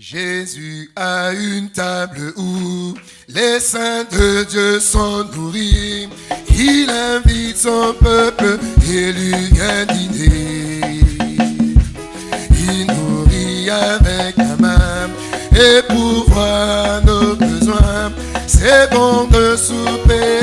Jésus a une table où les saints de Dieu sont nourris. Il invite son peuple et lui vient dîner. Il nourrit avec la main et pourvoit nos besoins. C'est bon de souper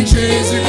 and trees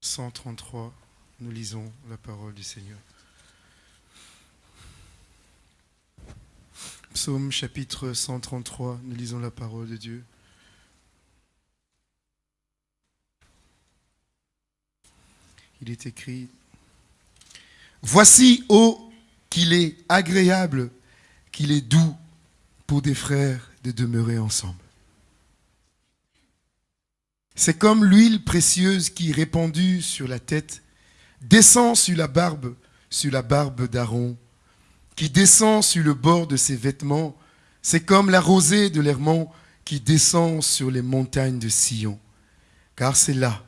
133, nous lisons la parole du Seigneur. Psaume chapitre 133, nous lisons la parole de Dieu. Il est écrit, Voici, ô qu'il est agréable, qu'il est doux pour des frères de demeurer ensemble. C'est comme l'huile précieuse qui, répandue sur la tête, descend sur la barbe, sur la barbe d'Aaron, qui descend sur le bord de ses vêtements. C'est comme la rosée de l'Hermont qui descend sur les montagnes de Sion. Car c'est là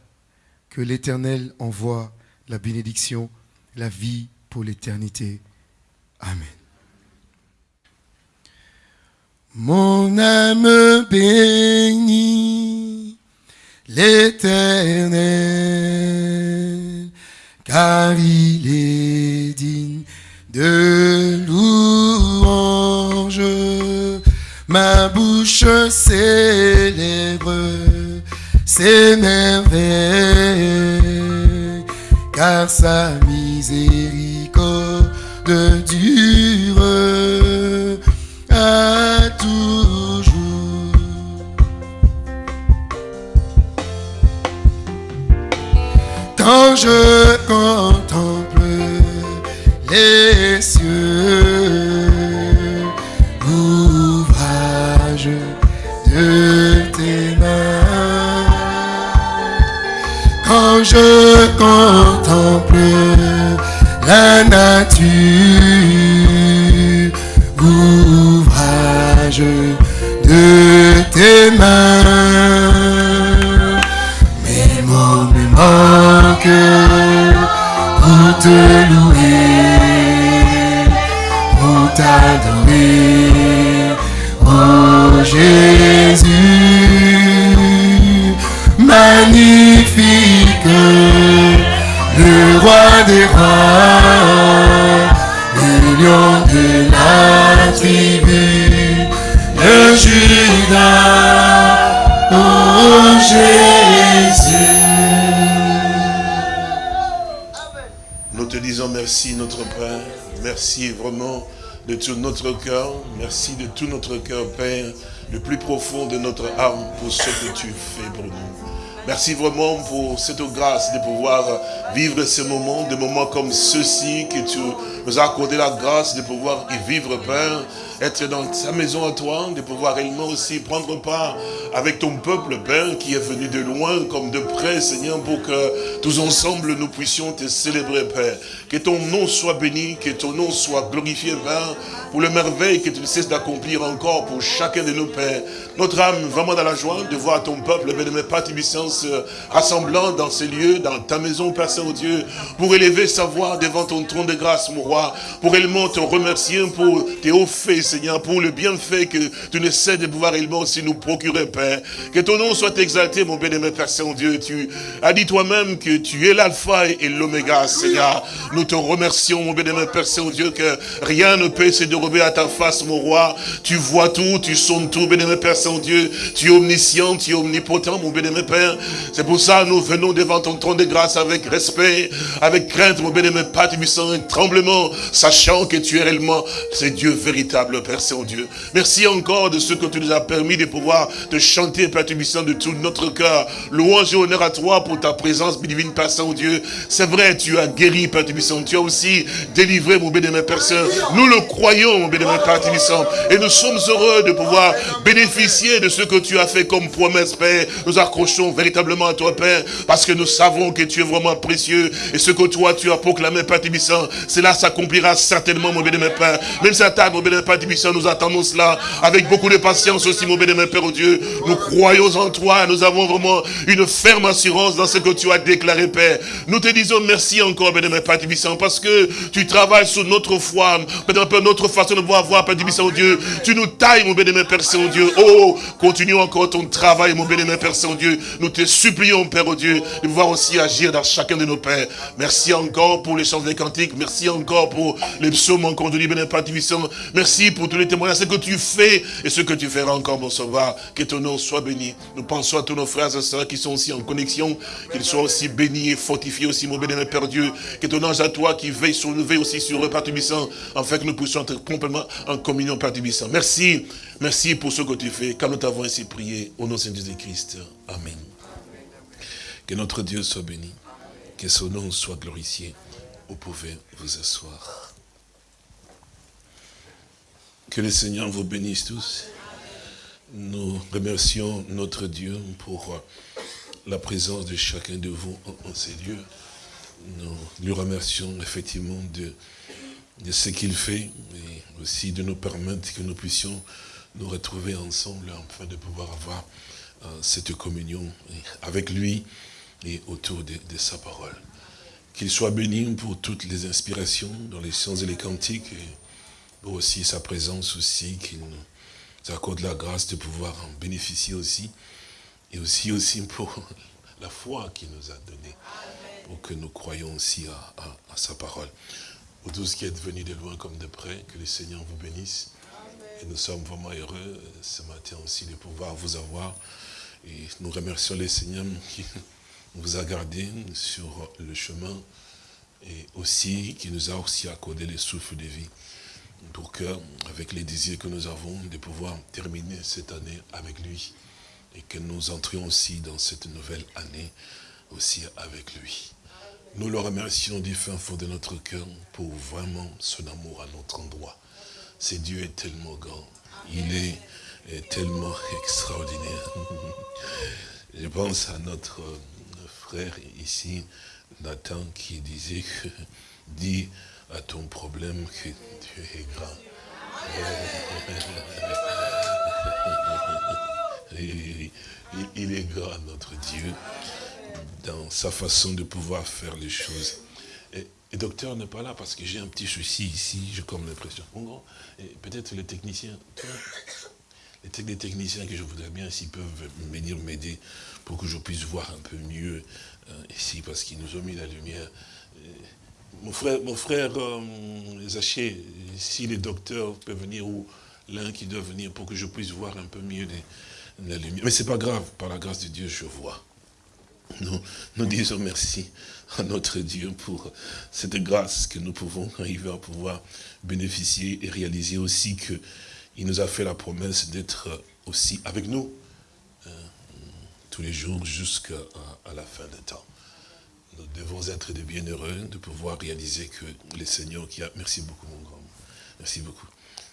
que l'Éternel envoie la bénédiction, la vie pour l'éternité. Amen. Mon âme bénit l'Éternel, car il est digne de louange. Ma bouche célèbre ses merveilles, car sa miséricorde à tout notre cœur, Père, le plus profond de notre âme pour ce que tu fais pour nous. Merci vraiment pour cette grâce de pouvoir vivre ce moment, des moments comme ceux-ci, que tu nous as accordé la grâce de pouvoir y vivre, Père être dans sa maison à toi, de pouvoir réellement aussi prendre part avec ton peuple, Père, qui est venu de loin comme de près, Seigneur, pour que tous ensemble nous puissions te célébrer, Père. Que ton nom soit béni, que ton nom soit glorifié, Père, pour le merveille que tu ne cesses d'accomplir encore pour chacun de nos pères. Notre âme vraiment dans la joie de voir ton peuple, bien-aimé Père puissance, rassemblant dans ces lieux, dans ta maison, Père Saint-Dieu, pour élever sa voix devant ton trône de grâce, mon roi, pour réellement te remercier pour tes hauts faits, Seigneur, pour le bienfait que tu ne sais de pouvoir réellement aussi nous procurer, Père. Que ton nom soit exalté, mon bien-aimé Père Saint-Dieu. Tu as dit toi-même que tu es l'alpha et l'oméga, Seigneur. Nous te remercions, mon bien-aimé Père Saint-Dieu, que rien ne peut se dérober à ta face, mon roi. Tu vois tout, tu sonnes tout, bien-aimé Père Saint-Dieu. Tu es omniscient, tu es omnipotent, mon bien-aimé Père. C'est pour ça nous venons devant ton trône de grâce avec respect, avec crainte, mon bien-aimé Père, tu sens un tremblement, sachant que tu es réellement, c'est Dieu véritable, Père Saint-Dieu. Merci encore de ce que tu nous as permis de pouvoir te chanter, Père Tubissant, de tout notre cœur. Louange et honneur à toi pour ta présence divine, Père Saint-Dieu. C'est vrai, tu as guéri, Père Tubissant. Tu as aussi délivré, mon bien-aimé Père Saint. Nous le croyons, mon bien-aimé Père. Et nous sommes heureux de pouvoir bénéficier de ce que tu as fait comme promesse, Père. Nous accrochons véritablement à toi, Père, parce que nous savons que tu es vraiment précieux. Et ce que toi, tu as proclamé, Père cela s'accomplira certainement, mon bien-aimé Père. Même si à table, mon bien-aimé Père nous attendons cela avec beaucoup de patience aussi, mon bien-aimé Père, oh Dieu. Nous croyons en toi. Nous avons vraiment une ferme assurance dans ce que tu as déclaré, Père. Nous te disons merci encore, bien-aimé Père Tubissant, parce que tu travailles sur notre foi, notre façon de voir, voir Père oh Dieu. Tu nous tailles, mon bien-aimé Père Saint-Dieu. Oh, continue encore ton travail, mon bien-aimé Père Saint-Dieu. Nous te supplions, Père, oh Dieu, de pouvoir aussi agir dans chacun de nos pères. Merci encore pour les chants des cantiques. Merci encore pour les psaumes encore de bien-aimé Père Tubissant. Merci pour tous les témoignages, ce que tu fais et ce que tu feras encore, mon sauveur. Que ton nom soit béni. Nous pensons à tous nos frères et sœurs qui sont aussi en connexion, qu'ils soient aussi bénis et fortifiés aussi, mon bien-aimé Père Dieu. Que ton ange à toi qui veille sur nous, veille aussi sur eux, Père Tubissant, afin que nous puissions être complètement en communion, Père Tubissant. Merci, merci pour ce que tu fais, car nous t'avons ainsi prié, au nom de Jésus-Christ. Amen. Que notre Dieu soit béni, que son nom soit glorifié. Vous pouvez vous asseoir. Que le Seigneur vous bénisse tous. Nous remercions notre Dieu pour la présence de chacun de vous en, ces lieux. Nous lui remercions effectivement de, ce qu'il fait aussi de nous permettre que nous puissions nous retrouver ensemble afin de pouvoir avoir euh, cette communion avec lui et autour de, sa parole. Qu'il soit béni pour toutes les inspirations dans les sciences et les cantiques et pour aussi sa présence aussi, qu'il nous accorde la grâce de pouvoir en bénéficier aussi et aussi, aussi pour la foi qu'il nous a donnée, pour que nous croyions aussi à, sa parole. Pour tous qui êtes venus de loin comme de près, que le Seigneur vous bénisse. Et nous sommes vraiment heureux ce matin aussi de pouvoir vous avoir. Et nous remercions les Seigneurs qui vous a gardé sur le chemin et aussi qui nous a aussi accordé le souffle de vie que, avec les désirs que nous avons, de pouvoir terminer cette année avec lui et que nous entrions aussi dans cette nouvelle année aussi avec lui. Nous le remercions du fin fond de notre cœur pour vraiment son amour à notre endroit. C'est Dieu est tellement grand. Il est, est tellement extraordinaire. Je pense à notre frère ici, Nathan, qui disait que, dit à ton problème que Dieu est grand. Il est grand, notre Dieu, dans sa façon de pouvoir faire les choses. Et, docteur n'est pas là parce que j'ai un petit souci ici, j'ai comme l'impression. Peut-être les techniciens, les techniciens que je voudrais bien s'ils peuvent venir m'aider pour que je puisse voir un peu mieux euh, ici, parce qu'ils nous ont mis la lumière. Mon frère, mon frère euh, Zaché, si les docteurs peuvent venir, ou l'un qui doit venir pour que je puisse voir un peu mieux la lumière. Mais ce n'est pas grave, par la grâce de Dieu, je vois. Nous, nous disons merci à notre Dieu pour cette grâce que nous pouvons arriver à pouvoir bénéficier et réaliser aussi qu'il nous a fait la promesse d'être aussi avec nous tous les jours jusqu'à la fin des temps. Nous devons être des bienheureux de pouvoir réaliser que le Seigneur qui a... Merci beaucoup mon grand. Merci beaucoup.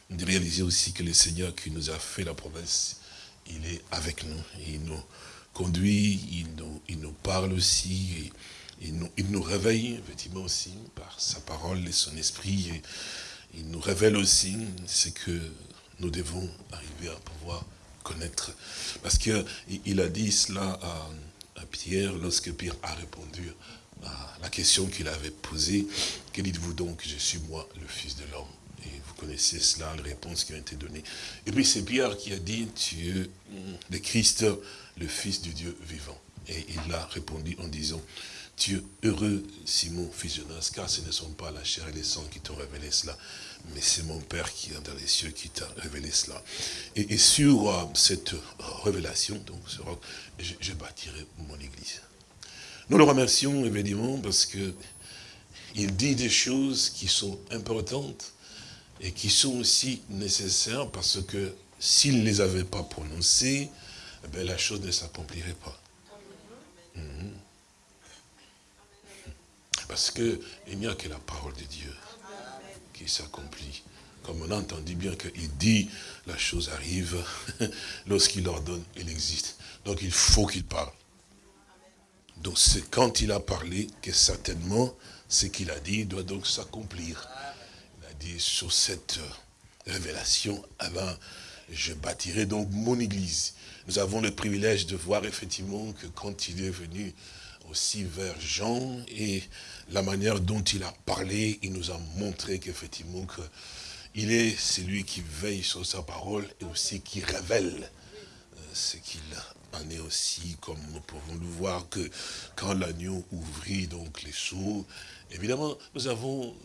De réaliser aussi que le Seigneur qui nous a fait la promesse, il est avec nous. Il nous conduit, il il nous parle aussi, et il, nous, il nous réveille effectivement aussi par sa parole et son esprit. Et il nous révèle aussi ce que nous devons arriver à pouvoir connaître. Parce qu'il a dit cela à, à, Pierre lorsque Pierre a répondu à la question qu'il avait posée. Que dites-vous donc, je suis moi le Fils de l'homme? Et vous connaissez cela, les réponses qui ont été données. Et puis c'est Pierre qui a dit, tu es le Christ, le Fils du Dieu vivant. Et il a répondu en disant, tu es heureux, Simon, fils de car ce ne sont pas la chair et les sangs qui t'ont révélé cela, mais c'est mon Père qui est dans les cieux qui t'a révélé cela. Et, sur euh, cette révélation, donc, je, je bâtirai mon église. Nous le remercions évidemment parce que il dit des choses qui sont importantes et qui sont aussi nécessaires parce que s'il ne les avait pas prononcées, eh la chose ne s'accomplirait pas. Mhm. Parce qu'il n'y a que la parole de Dieu qui s'accomplit. Comme on a entendu bien qu'il dit, la chose arrive, lorsqu'il ordonne, il existe. Donc il faut qu'il parle. Donc c'est quand il a parlé que certainement ce qu'il a dit doit donc s'accomplir. Il a dit sur cette révélation, avant, je bâtirai donc mon église. Nous avons le privilège de voir effectivement que quand il est venu aussi vers Jean et la manière dont il a parlé, il nous a montré qu'effectivement que il est celui qui veille sur sa parole et aussi qui révèle euh, ce qu'il en est aussi, comme nous pouvons le voir, que quand l'agneau ouvrit donc les seaux, évidemment, nous avons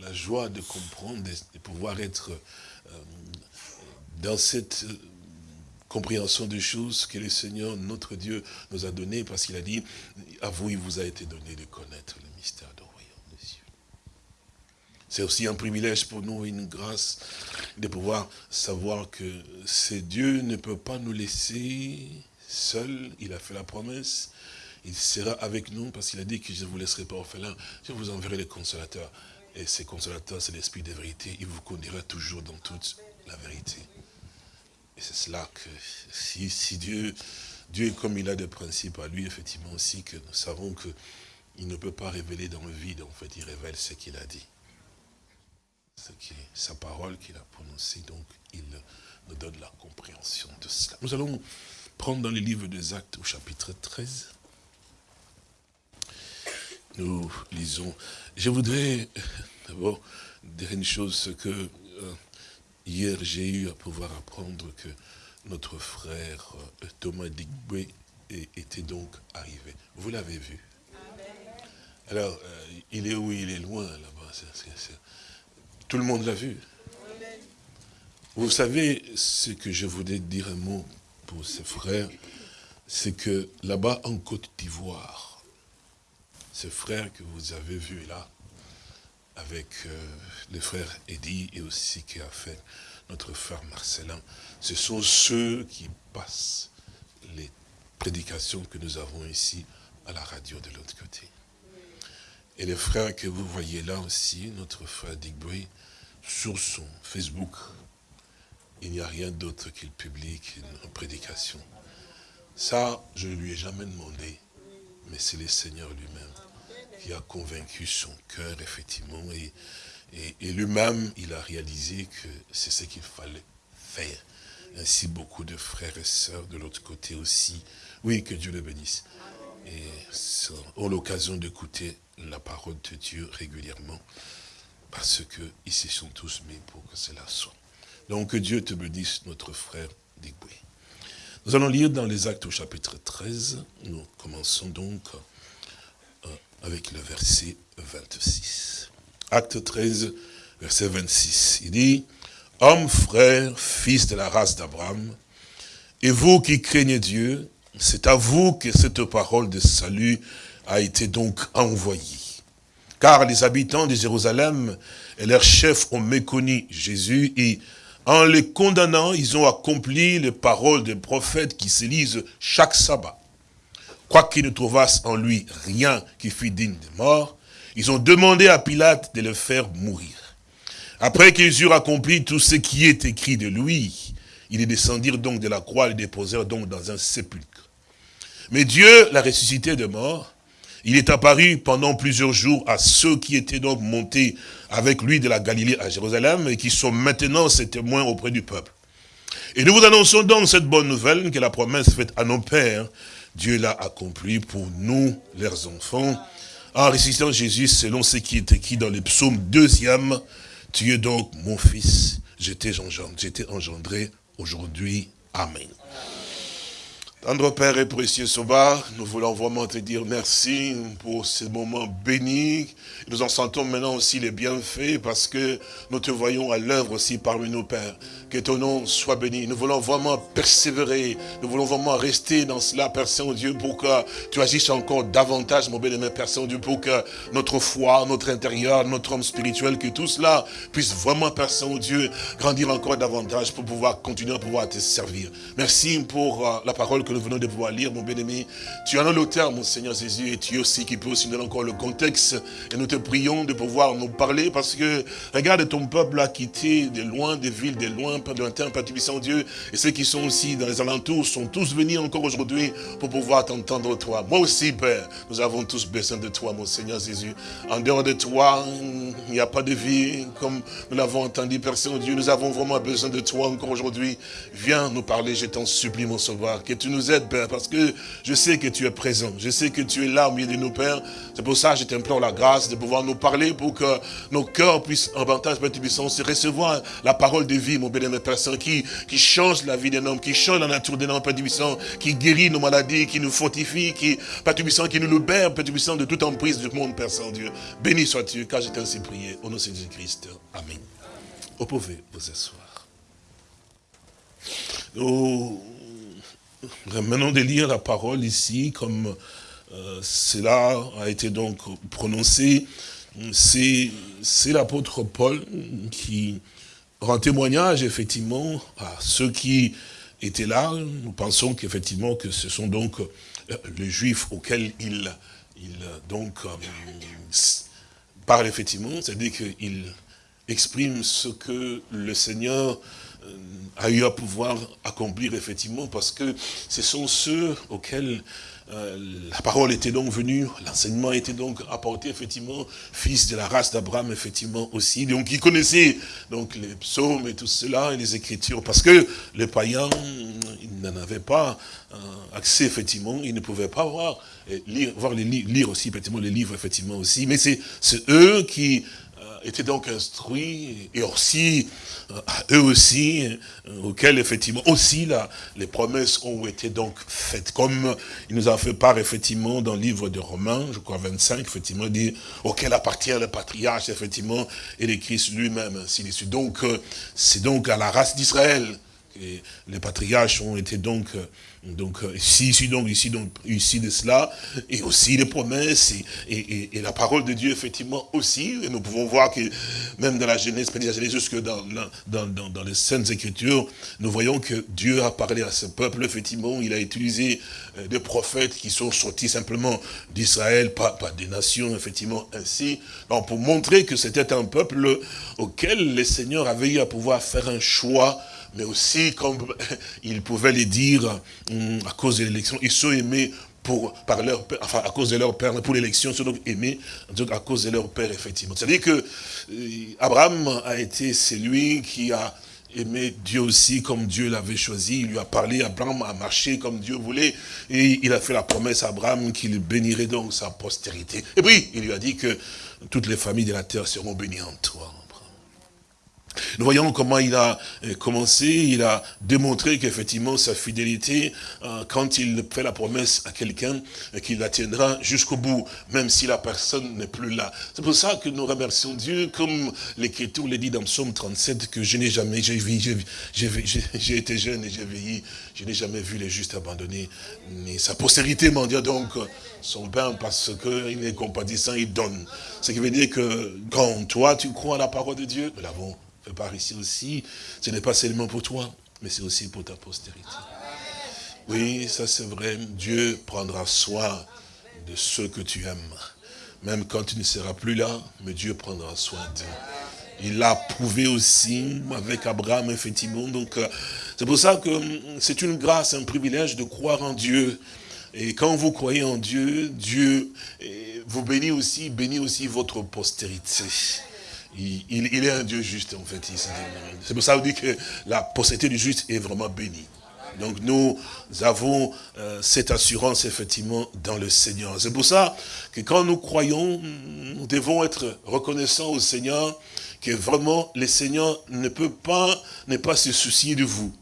la, joie de comprendre, de, pouvoir être euh, dans cette compréhension des choses que le Seigneur, notre Dieu, nous a donné, parce qu'il a dit, à vous, il vous a été donné de connaître le mystère du royaume des cieux. C'est aussi un privilège pour nous, une grâce, de pouvoir savoir que ce Dieu ne peut pas nous laisser seul, il a fait la promesse, il sera avec nous parce qu'il a dit que je ne vous laisserai pas orphelin, je vous enverrai les consolateurs. Et ces consolateurs, c'est l'esprit de vérité, il vous conduira toujours dans toute la vérité. Et c'est cela que si, Dieu, Dieu est comme il a des principes à lui, effectivement aussi, que nous savons qu'il ne peut pas révéler dans le vide, en fait, il révèle ce qu'il a dit. Ce qui est sa parole qu'il a prononcée, donc il nous donne la compréhension de cela. Nous allons prendre dans le livre des Actes au chapitre 13. Nous lisons. Je voudrais d'abord dire une chose, que euh, hier j'ai eu à pouvoir apprendre que notre frère euh, Thomas Digbe était donc arrivé. Vous l'avez vu Alors, euh, il est où? Il est loin là-bas. Tout le monde l'a vu. Vous savez ce que je voulais dire un mot pour ses frères, c'est que là-bas en Côte d'Ivoire, ce frère que vous avez vu là, avec euh, le frère Eddy et aussi qui a fait notre frère Marcelin, ce sont ceux qui passent les prédications que nous avons ici à la radio de l'autre côté. Et le frère que vous voyez là aussi, notre frère Digboy, sur son Facebook, il n'y a rien d'autre qu'il publie qu'une prédication. Ça, je ne lui ai jamais demandé, mais c'est le Seigneur lui-même qui a convaincu son cœur, effectivement, et, et, lui-même, il a réalisé que c'est ce qu'il fallait faire. Ainsi, beaucoup de frères et sœurs de l'autre côté aussi. Oui, que Dieu le bénisse. Et ont l'occasion d'écouter la parole de Dieu régulièrement, parce qu'ils se sont tous mis pour que cela soit. Donc que Dieu te bénisse, notre frère Digboui. Nous allons lire dans les actes au chapitre 13. Nous commençons donc avec le verset 26. Acte 13, verset 26. Il dit, « Homme, frère, fils de la race d'Abraham, et vous qui craignez Dieu, c'est à vous que cette parole de salut a été donc envoyée. Car les habitants de Jérusalem et leurs chefs ont méconnu Jésus et en les condamnant, ils ont accompli les paroles des prophètes qui se lisent chaque sabbat. Quoiqu'ils ne trouvassent en lui rien qui fût digne de mort, ils ont demandé à Pilate de le faire mourir. Après qu'ils eurent accompli tout ce qui est écrit de lui, ils descendirent donc de la croix et le déposèrent donc dans un sépulcre. Mais Dieu l'a ressuscité de mort, il est apparu pendant plusieurs jours à ceux qui étaient donc montés avec lui de la Galilée à Jérusalem et qui sont maintenant ses témoins auprès du peuple. Et nous vous annonçons donc cette bonne nouvelle que la promesse faite à nos pères, Dieu l'a accomplie pour nous, leurs enfants, en ressuscitant Jésus selon ce qui est écrit dans le psaume deuxième, Tu es donc mon fils, j'étais engendré aujourd'hui. Amen. Tendre Père et précieux Soba, nous voulons vraiment te dire merci pour ce moment béni. Nous en sentons maintenant aussi les bienfaits parce que nous te voyons à l'œuvre aussi parmi nous, Père. Que ton nom soit béni. Nous voulons vraiment persévérer. Nous voulons vraiment rester dans cela, Père Saint-Dieu, pour que tu agisses encore davantage, mon bien-aimé Père Saint-Dieu, pour que notre foi, notre intérieur, notre homme spirituel, que tout cela puisse vraiment, Père Saint-Dieu, grandir encore davantage pour pouvoir continuer à pouvoir te servir. Merci pour euh, la parole que nous venons de pouvoir lire, mon bien-aimé. Tu en as l'auteur, mon Seigneur Jésus, et tu aussi qui peux aussi donner encore le contexte. Et nous te prions de pouvoir nous parler parce que, regarde, ton peuple a quitté de loin, des villes, de loin, de lointain, Père Tubissant Dieu, et ceux qui sont aussi dans les alentours sont tous venus encore aujourd'hui pour pouvoir t'entendre toi. Moi aussi, Père, nous avons tous besoin de toi, mon Seigneur Jésus. En dehors de toi, il n'y a pas de vie, comme nous l'avons entendu, Père Saint-Dieu. Nous avons vraiment besoin de toi encore aujourd'hui. Viens nous parler, je t'en supplie, mon sauveur, que tu nous aides, Père, parce que je sais que tu es présent. Je sais que tu es là au milieu de nous, Père. C'est pour ça que je t'implore la grâce de pouvoir nous parler pour que nos cœurs puissent, en avantage, Père Tubissant, se recevoir la parole de vie, mon bénémoine personne qui, qui change la vie d'un homme, qui change la nature d'un homme, Père Tubissant, qui guérit nos maladies, qui nous fortifie, qui, Père Tubissant, qui nous libère, Père Tubissant, de toute emprise du monde, Père Saint-Dieu. Béni sois-tu, car j'ai ainsi prié, au nom de Jésus-Christ. Amen. Vous pouvez vous asseoir. Nous revenons de lire la parole ici, comme euh, cela a été donc prononcé. C'est l'apôtre Paul qui rend témoignage effectivement à ceux qui étaient là. Nous pensons qu'effectivement que ce sont donc euh, les juifs auxquels il, il donc euh, parle effectivement, c'est-à-dire qu'il exprime ce que le Seigneur a eu à pouvoir accomplir effectivement parce que ce sont ceux auxquels euh, la parole était donc venue, l'enseignement était donc apporté, effectivement, fils de la race d'Abraham, effectivement, aussi. Donc, il connaissait donc les psaumes et tout cela, et les écritures, parce que les païens, ils n'en avaient pas euh, accès, effectivement, ils ne pouvaient pas voir, lire, voir les, lire aussi, effectivement, les livres, effectivement, aussi. Mais c'est eux qui étaient donc instruits, et aussi, euh, eux aussi, euh, auxquels effectivement aussi là, les promesses ont été donc faites. Comme il nous a fait part effectivement dans le livre de Romains, je crois 25, effectivement, dit auquel appartient le patriarche, effectivement, et le Christ lui-même, ainsi de suite. Donc, euh, c'est donc à la race d'Israël que les patriarches ont été donc donc euh, ici, ici, donc, ici, donc, ici de cela, et aussi les promesses, et, la parole de Dieu, effectivement, aussi, et nous pouvons voir que même dans la Genèse, la Genèse jusque dans, dans, dans, les Saintes Écritures, nous voyons que Dieu a parlé à ce peuple, effectivement, il a utilisé euh, des prophètes qui sont sortis simplement d'Israël, pas, pas des nations, effectivement, ainsi, donc pour montrer que c'était un peuple auquel le Seigneur avait eu à pouvoir faire un choix, mais aussi, comme ils pouvaient le dire, hum, à cause de l'élection, ils sont aimés pour, par leur père, enfin à cause de leur père, pour l'élection, ils sont donc aimés à cause de leur père, effectivement. C'est-à-dire que euh, Abraham a été celui qui a aimé Dieu aussi comme Dieu l'avait choisi. Il lui a parlé, Abraham a marché comme Dieu voulait. Et il a fait la promesse à Abraham qu'il bénirait donc sa postérité. Et puis, il lui a dit que toutes les familles de la terre seront bénies en toi. Nous voyons comment il a euh, commencé, il a démontré qu'effectivement sa fidélité, euh, quand il fait la promesse à quelqu'un, euh, qu'il la tiendra jusqu'au bout, même si la personne n'est plus là. C'est pour ça que nous remercions Dieu, comme l'Écriture le dit dans Psaume 37, que je n'ai jamais, j'ai été jeune et j'ai veillé, je n'ai jamais vu les justes abandonnés, ni sa postérité m'en dit donc son pain parce qu'il est compatissant, il donne. Ce qui veut dire que quand toi tu crois à la parole de Dieu, nous l'avons par ici aussi, ce n'est pas seulement pour toi, mais c'est aussi pour ta postérité. Oui, ça c'est vrai, Dieu prendra soin de ceux que tu aimes. Même quand tu ne seras plus là, mais Dieu prendra soin d'eux. Il l'a prouvé aussi avec Abraham, effectivement. Donc, euh, c'est pour ça que hum, c'est une grâce, un privilège de croire en Dieu. Et quand vous croyez en Dieu, Dieu eh, vous bénit aussi, bénit aussi votre postérité il, est un Dieu juste, en fait. C'est pour ça qu'on dit que la postérité du juste est vraiment bénie. Donc nous avons euh, cette assurance effectivement dans le Seigneur. C'est pour ça que quand nous croyons, nous devons être reconnaissants au Seigneur que vraiment le Seigneur ne peut pas, ne pas se soucier de vous.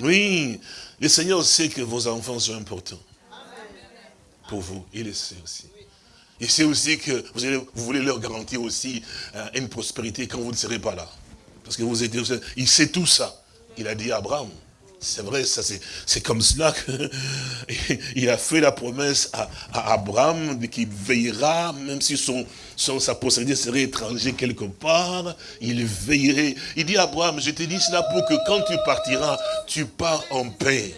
Oui, le Seigneur sait que vos enfants sont importants pour vous. Il le sait aussi. Il sait aussi que vous, voulez leur garantir aussi euh, une prospérité quand vous ne serez pas là. Parce que vous êtes, il sait tout ça. Il a dit à Abraham, c'est vrai, ça c'est comme cela qu'il a fait la promesse à, Abraham qu'il veillera, même si son, sa postérité serait étranger quelque part, il veillerait. Il dit à Abraham, je te dis cela pour que quand tu partiras, tu pars en paix.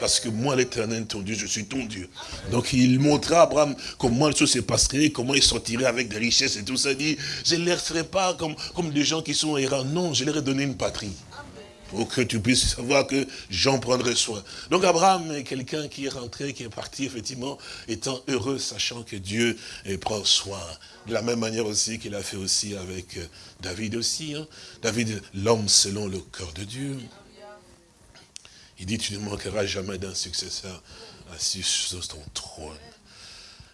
Parce que moi, l'éternel, ton Dieu, je suis ton Dieu. Donc il montra à Abraham comment les choses se passeraient, comment il sortirait avec des richesses et tout ça. Il dit, je ne les laisserai pas comme, comme des gens qui sont errants. Non, je leur ai donné une patrie pour que tu puisses savoir que j'en prendrai soin. Donc Abraham est quelqu'un qui est rentré, qui est parti, effectivement, étant heureux, sachant que Dieu prend soin. De la même manière aussi qu'il a fait aussi avec euh, David aussi. Hein. David, l'homme selon le cœur de Dieu. Il dit, tu ne manqueras jamais d'un successeur assis sur ton trône.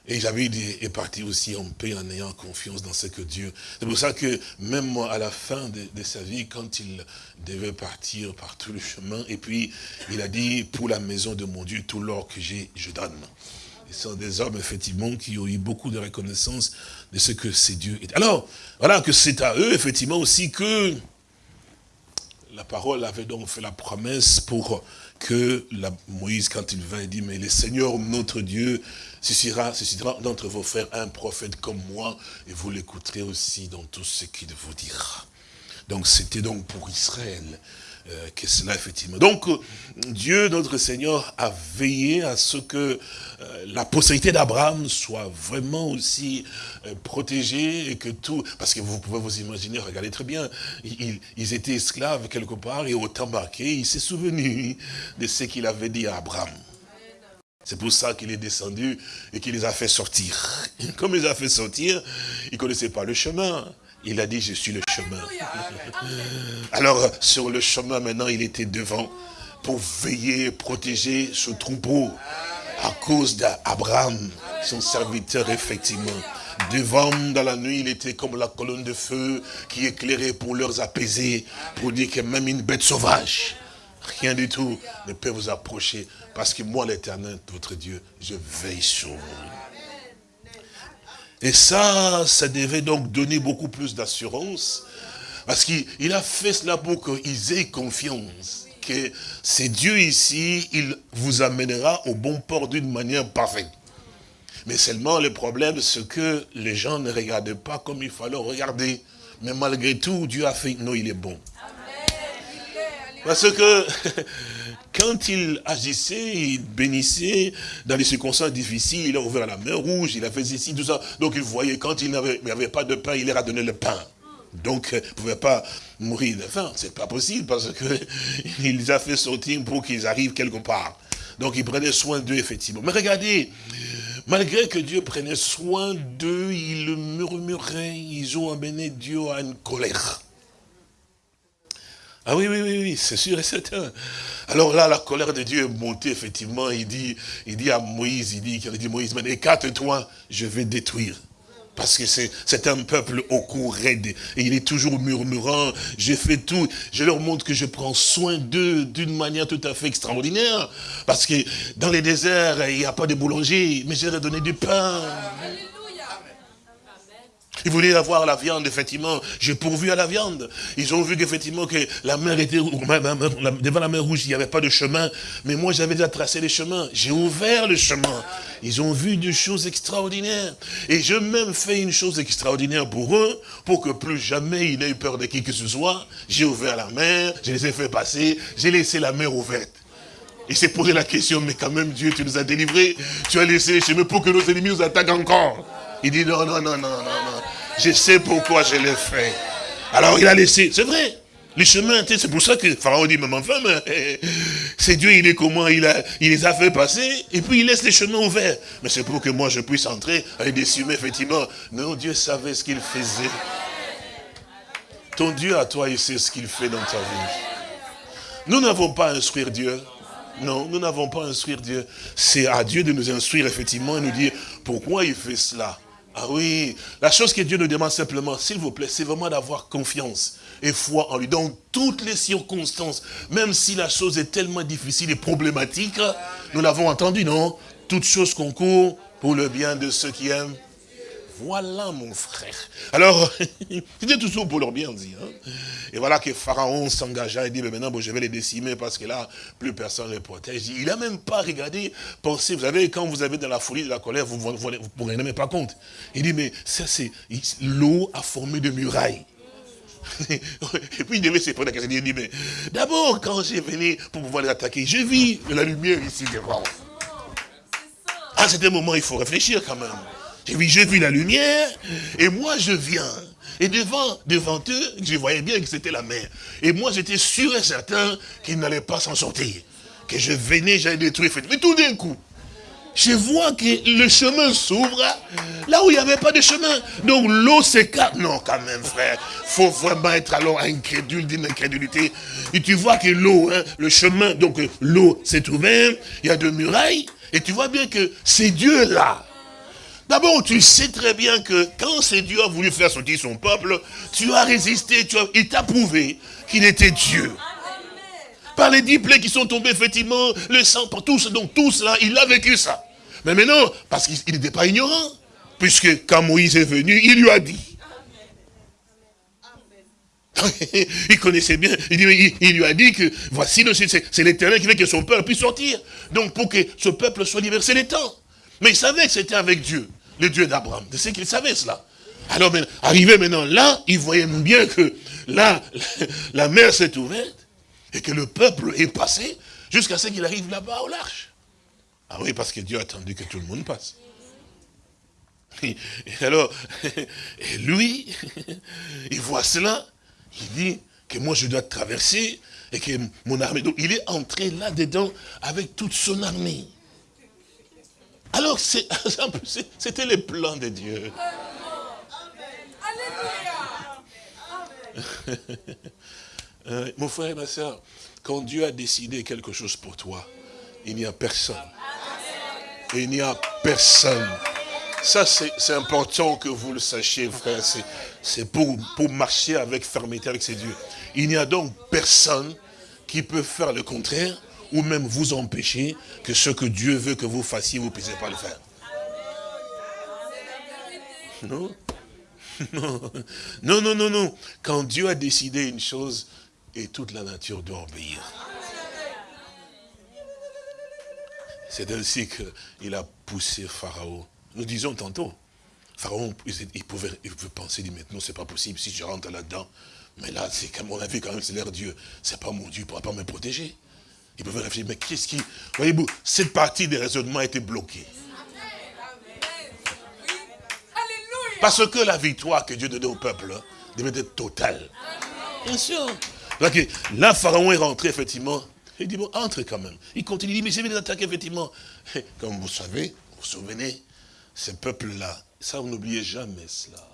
Et David est parti aussi en paix en ayant confiance dans ce que Dieu... C'est pour ça que même à la fin de, sa vie, quand il devait partir par tout le chemin, et puis il a dit, pour la maison de mon Dieu, tout l'or que j'ai, je donne. Ce sont des hommes, effectivement, qui ont eu beaucoup de reconnaissance de ce que c'est Dieu. Alors, voilà que c'est à eux, effectivement, aussi que la parole avait donc fait la promesse pour que Moïse, quand il vint, il dit, mais le Seigneur, notre Dieu, suscitera, suscitera d'entre vos frères un prophète comme moi, et vous l'écouterez aussi dans tout ce qu'il vous dira. Donc c'était donc pour Israël euh, que cela effectivement. Donc Dieu, notre Seigneur, a veillé à ce que euh, la postérité d'Abraham soit vraiment aussi euh, protégée et que tout... Parce que vous pouvez vous imaginer, regardez très bien, ils, ils étaient esclaves quelque part et au temps marqué, il s'est souvenu de ce qu'il avait dit à Abraham. C'est pour ça qu'il est descendu et qu'il les a fait sortir. Comme il les a fait sortir, il ne connaissait pas le chemin. Il a dit, je suis le chemin. Alors, sur le chemin, maintenant, il était devant pour veiller, protéger ce troupeau à cause d'Abraham, son serviteur, effectivement. Devant, dans la nuit, il était comme la colonne de feu qui éclairait pour leur apaiser, pour dire que même une bête sauvage, rien du tout ne peut vous approcher parce que moi, l'éternel, votre Dieu, je veille sur vous. Et ça, ça devait donc donner beaucoup plus d'assurance. Parce qu'il a fait cela pour qu'ils aient confiance. Que c'est Dieu ici, il vous amènera au bon port d'une manière parfaite. Mais seulement le problème, c'est que les gens ne regardaient pas comme il fallait regarder. Mais malgré tout, Dieu a fait, non, il est bon. Parce que quand il agissait, il bénissait dans les circonstances difficiles, il a ouvert la mer rouge, il a fait ceci, tout ça. Donc il voyait, quand il n'avait pas de pain, il leur a donné le pain. Donc, il ne pouvait pas mourir de faim. C'est pas possible parce que il les a fait sortir pour qu'ils arrivent quelque part. Donc, il prenait soin d'eux, effectivement. Mais regardez, malgré que Dieu prenait soin d'eux, ils murmuraient, ils ont amené Dieu à une colère. Ah oui, oui, oui, oui, c'est sûr et certain. Alors là, la colère de Dieu est montée, effectivement. Il dit, il dit à Moïse, il dit, il dit Moïse, mais écarte-toi, je vais détruire. Parce que c'est un peuple au cou raide. Et il est toujours murmurant. Je fais tout. Je leur montre que je prends soin d'eux d'une manière tout à fait extraordinaire. Parce que dans les déserts, il n'y a pas de boulanger. Mais je leur ai donné du pain. Ils voulaient avoir la viande, effectivement. J'ai pourvu à la viande. Ils ont vu qu'effectivement que la mer était, devant la mer rouge, il n'y avait pas de chemin. Mais moi, j'avais déjà tracé les chemins. J'ai ouvert le chemin. Ils ont vu des choses extraordinaires. Et j'ai même fait une chose extraordinaire pour eux, pour que plus jamais ils n'aient eu peur de qui que ce soit. J'ai ouvert la mer, je les ai fait passer, j'ai laissé la mer ouverte. Il s'est posé la question, mais quand même Dieu, tu nous as délivrés, tu as laissé les chemins pour que nos ennemis nous attaquent encore. Il dit non, non, non, non, non, non. Je sais pourquoi je l'ai fait. Alors il a laissé, c'est vrai. Les chemins, c'est pour ça que Pharaon dit, mais enfin, c'est Dieu, il est comment il, les a fait passer, et puis il laisse les chemins ouverts. Mais c'est pour que moi je puisse entrer avec des effectivement. Non, Dieu savait ce qu'il faisait. Ton Dieu à toi, il sait ce qu'il fait dans ta vie. Nous n'avons pas à instruire Dieu. Non, nous n'avons pas à instruire Dieu. C'est à Dieu de nous instruire, effectivement, et nous dire pourquoi il fait cela. Ah oui, la chose que Dieu nous demande simplement, s'il vous plaît, c'est vraiment d'avoir confiance et foi en lui. Dans toutes les circonstances, même si la chose est tellement difficile et problématique, nous l'avons entendu, non? Toutes choses concourent pour le bien de ceux qui aiment voilà mon frère. Alors, c'était toujours pour leur bien dit. Hein. Et voilà que Pharaon s'engagea et dit, mais maintenant je vais les décimer parce que là, plus personne ne les protège. Il n'a même pas regardé, pensé, vous savez, quand vous avez dans la folie de la colère, vous ne vous, même pas compte. Il dit, mais ça c'est, l'eau a formé de murailles. et puis il devait se poser la question, il dit, mais d'abord, quand j'ai venu pour pouvoir les attaquer, je vis la lumière ici devant. À ce moment, il faut réfléchir quand même. J'ai vu, j'ai vu la lumière, et moi je viens. Et devant, devant eux, je voyais bien que c'était la mer. Et moi j'étais sûr et certain qu'ils n'allaient pas s'en sortir. Que je venais, j'allais détruire. Mais tout d'un coup, je vois que le chemin s'ouvre là où il n'y avait pas de chemin. Donc l'eau s'écarte. Non, quand même, frère. faut vraiment être alors incrédule d'une incrédulité. Et tu vois que l'eau, hein, le chemin, donc l'eau s'est ouverte, il y a deux murailles. Et tu vois bien que c'est Dieu là D'abord, tu sais très bien que quand c'est Dieu a voulu faire sortir son peuple, tu as résisté, tu as, il t'a prouvé qu'il était Dieu. Par les dix plaies qui sont tombées, effectivement, le sang, pour tous, donc tout cela, il a vécu ça. Mais maintenant, parce qu'il n'était pas ignorant, puisque quand Moïse est venu, il lui a dit. il connaissait bien, il, lui a dit que voici, c'est l'éternel qui veut que son peuple puisse sortir. Donc pour que ce peuple soit libéré, c'est le temps. Mais il savait que c'était avec Dieu, le Dieu d'Abraham. C'est qu'il savait cela. Alors, arrivé maintenant là, il voyait bien que là, la mer s'est ouverte et que le peuple est passé jusqu'à ce qu'il arrive là-bas au large. Ah oui, parce que Dieu a attendu que tout le monde passe. Et alors, lui, il voit cela, il dit que moi je dois traverser et que mon armée, donc il est entré là-dedans avec toute son armée. Alors, c'était les plans de Dieu. Euh, mon frère et ma soeur, quand Dieu a décidé quelque chose pour toi, il n'y a personne. il n'y a personne. Ça, c'est important que vous le sachiez, frère. C'est pour, pour marcher avec fermeté avec ces dieux. Il n'y a donc personne qui peut faire le contraire ou même vous empêcher que ce que Dieu veut que vous fassiez, vous ne puissiez pas le faire. Non? Non, non, non, non. Quand Dieu a décidé une chose, et toute la nature doit obéir. C'est ainsi qu'il a poussé Pharaon. Nous disons tantôt, Pharaon, il pouvait, il penser, dit maintenant c'est pas possible si je rentre là-dedans. Mais là, c'est comme on a vu quand même, c'est l'air Dieu. C'est pas mon Dieu, il ne pourra pas me protéger. Ils peuvent réfléchir, mais qu'est-ce qui... Voyez-vous, cette partie des raisonnements a été bloquée. Parce que la victoire que Dieu donnait au peuple hein, devait être totale. Bien sûr. Là, Pharaon est rentré, effectivement. Il dit, bon, entre quand même. Il continue, il dit, mais je vais les attaquer, effectivement. comme vous savez, vous vous souvenez, ce peuple-là, ça, vous n'oubliez jamais cela.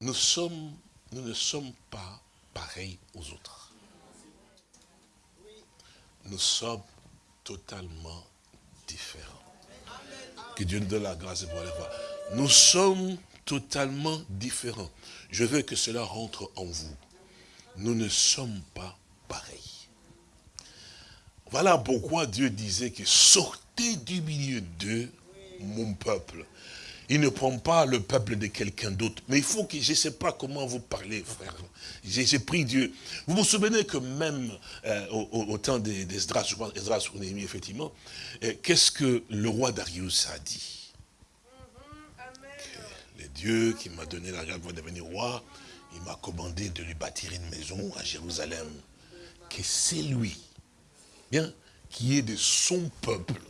Nous ne sommes pas pareils aux autres nous sommes totalement différents. Que Dieu nous donne la grâce de pouvoir le voir. Nous sommes totalement différents. Je veux que cela rentre en vous. Nous ne sommes pas pareils. Voilà pourquoi Dieu disait que sortez du milieu d'eux, mon peuple, il ne prend pas le peuple de quelqu'un d'autre. Mais il faut que, je ne sais pas comment vous parlez, frère. J'ai pris Dieu. Vous vous souvenez que même euh, au, temps d'Esdras, je pense, Esdras ou Néhémie, effectivement, euh, qu'est-ce que le roi Darius a dit? Le Dieu qui m'a donné la grâce de devenir roi, il m'a commandé de lui bâtir une maison à Jérusalem. Que c'est lui, bien, qui est de son peuple.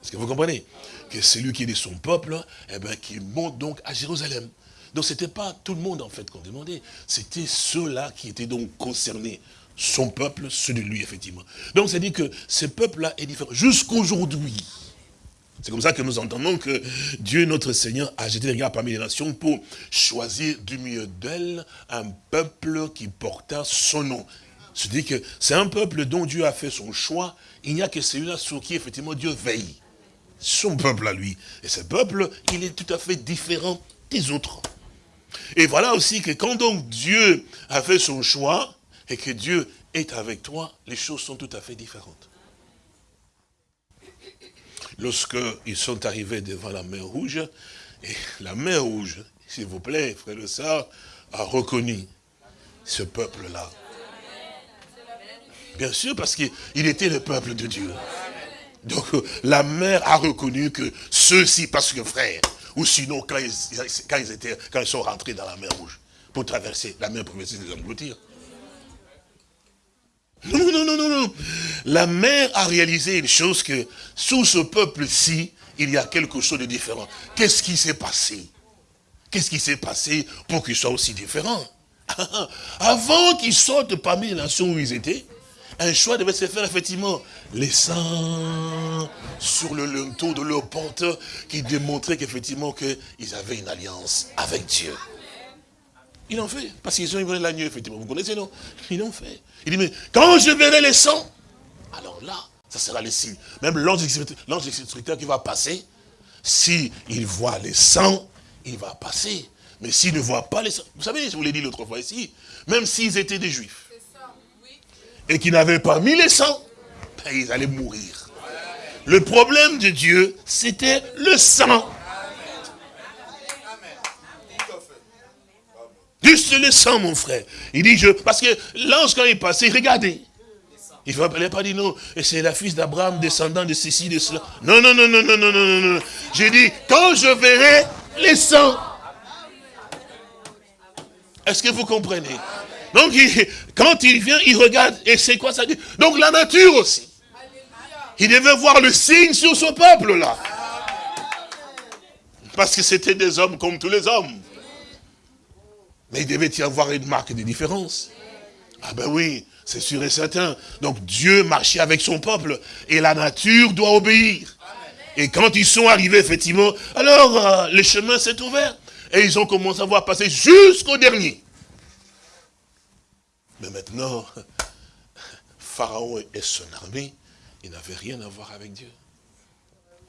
Est-ce que vous comprenez? Que celui qui est de son peuple, eh bien, qui monte donc à Jérusalem. Donc ce n'était pas tout le monde en fait qu'on demandait, c'était ceux-là qui étaient donc concernés. Son peuple, ceux de lui, effectivement. Donc c'est dit que ce peuple-là est différent. Jusqu'aujourd'hui, c'est comme ça que nous entendons que Dieu, notre Seigneur, a jeté les regards parmi les nations pour choisir du milieu d'elle un peuple qui porta son nom. Dit que c'est un peuple dont Dieu a fait son choix. Il n'y a que celui-là sur qui, effectivement, Dieu veille. Son peuple à lui. Et ce peuple, il est tout à fait différent des autres. Et voilà aussi que quand donc Dieu a fait son choix, et que Dieu est avec toi, les choses sont tout à fait différentes. Lorsqu'ils sont arrivés devant la mer Rouge, et la mer Rouge, s'il vous plaît, frère le sœur, a reconnu ce peuple-là. Bien sûr, parce qu'il était le peuple de Dieu. Donc la mer a reconnu que ceux-ci, parce que frère, ou sinon quand ils, sont rentrés dans la mer Rouge, pour traverser, la mer pouvait les engloutir. Non, non, non, non, non. La mer a réalisé une chose que sous ce peuple-ci, il y a quelque chose de différent. Qu'est-ce qui s'est passé? Qu'est-ce qui s'est passé pour qu'ils soient aussi différents? Avant qu'ils sortent parmi les nations où ils étaient, un choix devait se faire effectivement. Laissant sur le linteau de leur porte qui démontrait qu'effectivement qu'ils avaient une alliance avec Dieu. Ils l'ont fait, parce qu'ils ont eu l'agneau, effectivement. Vous connaissez, non? Ils l'ont fait. Il dit, mais quand je verrai les sangs, alors là, ça sera le signe. Même l'ange instructeur qui va passer, s'il voit les sangs, il va passer. Mais s'il ne voit pas les sangs, vous savez, je vous l'ai dit l'autre fois ici, même s'ils étaient des juifs, et qu'ils n'avaient pas mis les sangs, ben, ils allaient mourir. Le problème de Dieu, c'était le sang. Juste le sang, mon frère. Il dit, je, parce que l'ange, quand il passait, regardez. Il ne pas dire non, c'est la fils d'Abraham, descendant de ceci, de cela. Non, non, non, non, non, non, non, non. J'ai dit, quand je verrai les sangs. Est-ce que vous comprenez? Donc, quand il vient, il regarde, et c'est quoi ça dit? Donc, la nature aussi. Il devait voir le signe sur ce peuple-là. Parce que c'était des hommes comme tous les hommes. Mais il devait y avoir une marque de différence. Ah ben oui, c'est sûr et certain. Donc Dieu marchait avec son peuple et la nature doit obéir. Et quand ils sont arrivés, effectivement, alors euh, le chemin s'est ouvert. Et ils ont commencé à voir passer jusqu'au dernier. Mais maintenant, Pharaon et son armée, ils n'avaient rien à voir avec Dieu.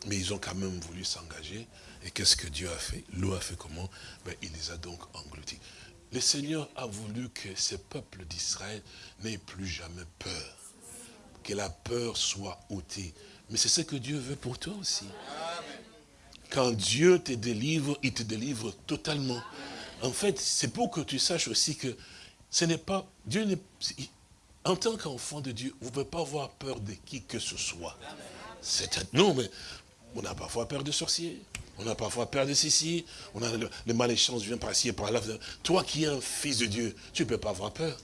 Mais ils ont quand même voulu s'engager. Et qu'est-ce que Dieu a fait? L'eau a fait comment? Ben, Il les a donc engloutis. Le Seigneur a voulu que ce peuple d'Israël n'ait plus jamais peur. Que la peur soit ôtée. Mais c'est ce que Dieu veut pour toi aussi. Quand Dieu te délivre, il te délivre totalement. En fait, c'est pour que tu saches aussi que ce n'est pas... Dieu. En tant qu'enfant de Dieu, vous ne pouvez pas avoir peur de qui que ce soit. Non, mais on a parfois peur de sorciers. On a parfois peur de ceci, on a le, le maléchance vient par ici et par là. Toi qui es un fils de Dieu, tu ne peux pas avoir peur.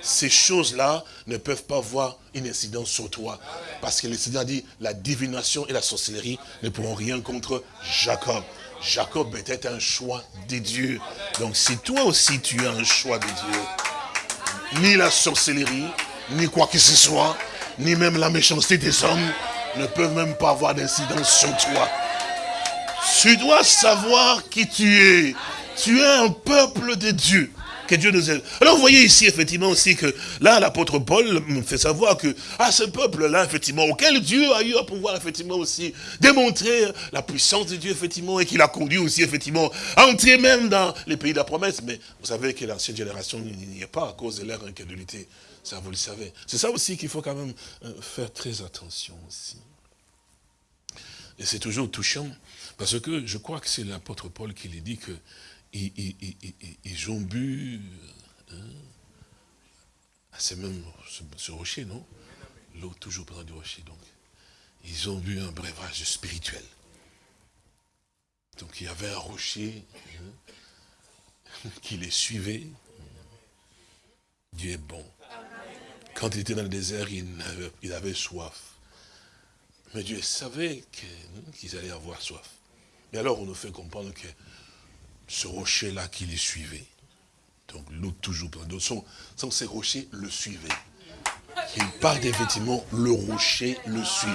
Ces choses-là ne peuvent pas avoir une incidence sur toi. Parce que le Seigneur dit, la divination et la sorcellerie ne pourront rien contre Jacob. Jacob était un choix de Dieu. Donc si toi aussi tu as un choix de Dieu, ni la sorcellerie, ni quoi que ce soit, ni même la méchanceté des hommes, ne peuvent même pas avoir d'incidence sur toi. Tu dois savoir qui tu es. Tu es un peuple de Dieu. Que Dieu nous aide. Alors vous voyez ici effectivement aussi que là l'apôtre Paul me fait savoir que à ce peuple-là effectivement auquel Dieu a eu à pouvoir effectivement aussi démontrer la puissance de Dieu effectivement et qu'il a conduit aussi effectivement à entrer même dans les pays de la promesse. Mais vous savez que l'ancienne génération n'y est pas à cause de leur incrédulité. Ça vous le savez. C'est ça aussi qu'il faut quand même euh, faire très attention aussi. Et c'est toujours touchant parce que je crois que c'est l'apôtre Paul qui lui dit que ils, ont bu, hein, c'est même ce, rocher, non? L'eau toujours près du rocher, donc. Ils ont bu un breuvage spirituel. Donc il y avait un rocher hein, qui les suivait. Dieu est bon. Quand il était dans le désert, il avait, soif. Mais Dieu savait qu'ils allaient avoir soif. Mais alors on nous fait comprendre que ce rocher-là qui les suivait, donc l'eau toujours pleine sont, ces rochers le suivaient. Il parle effectivement, le rocher le suivait.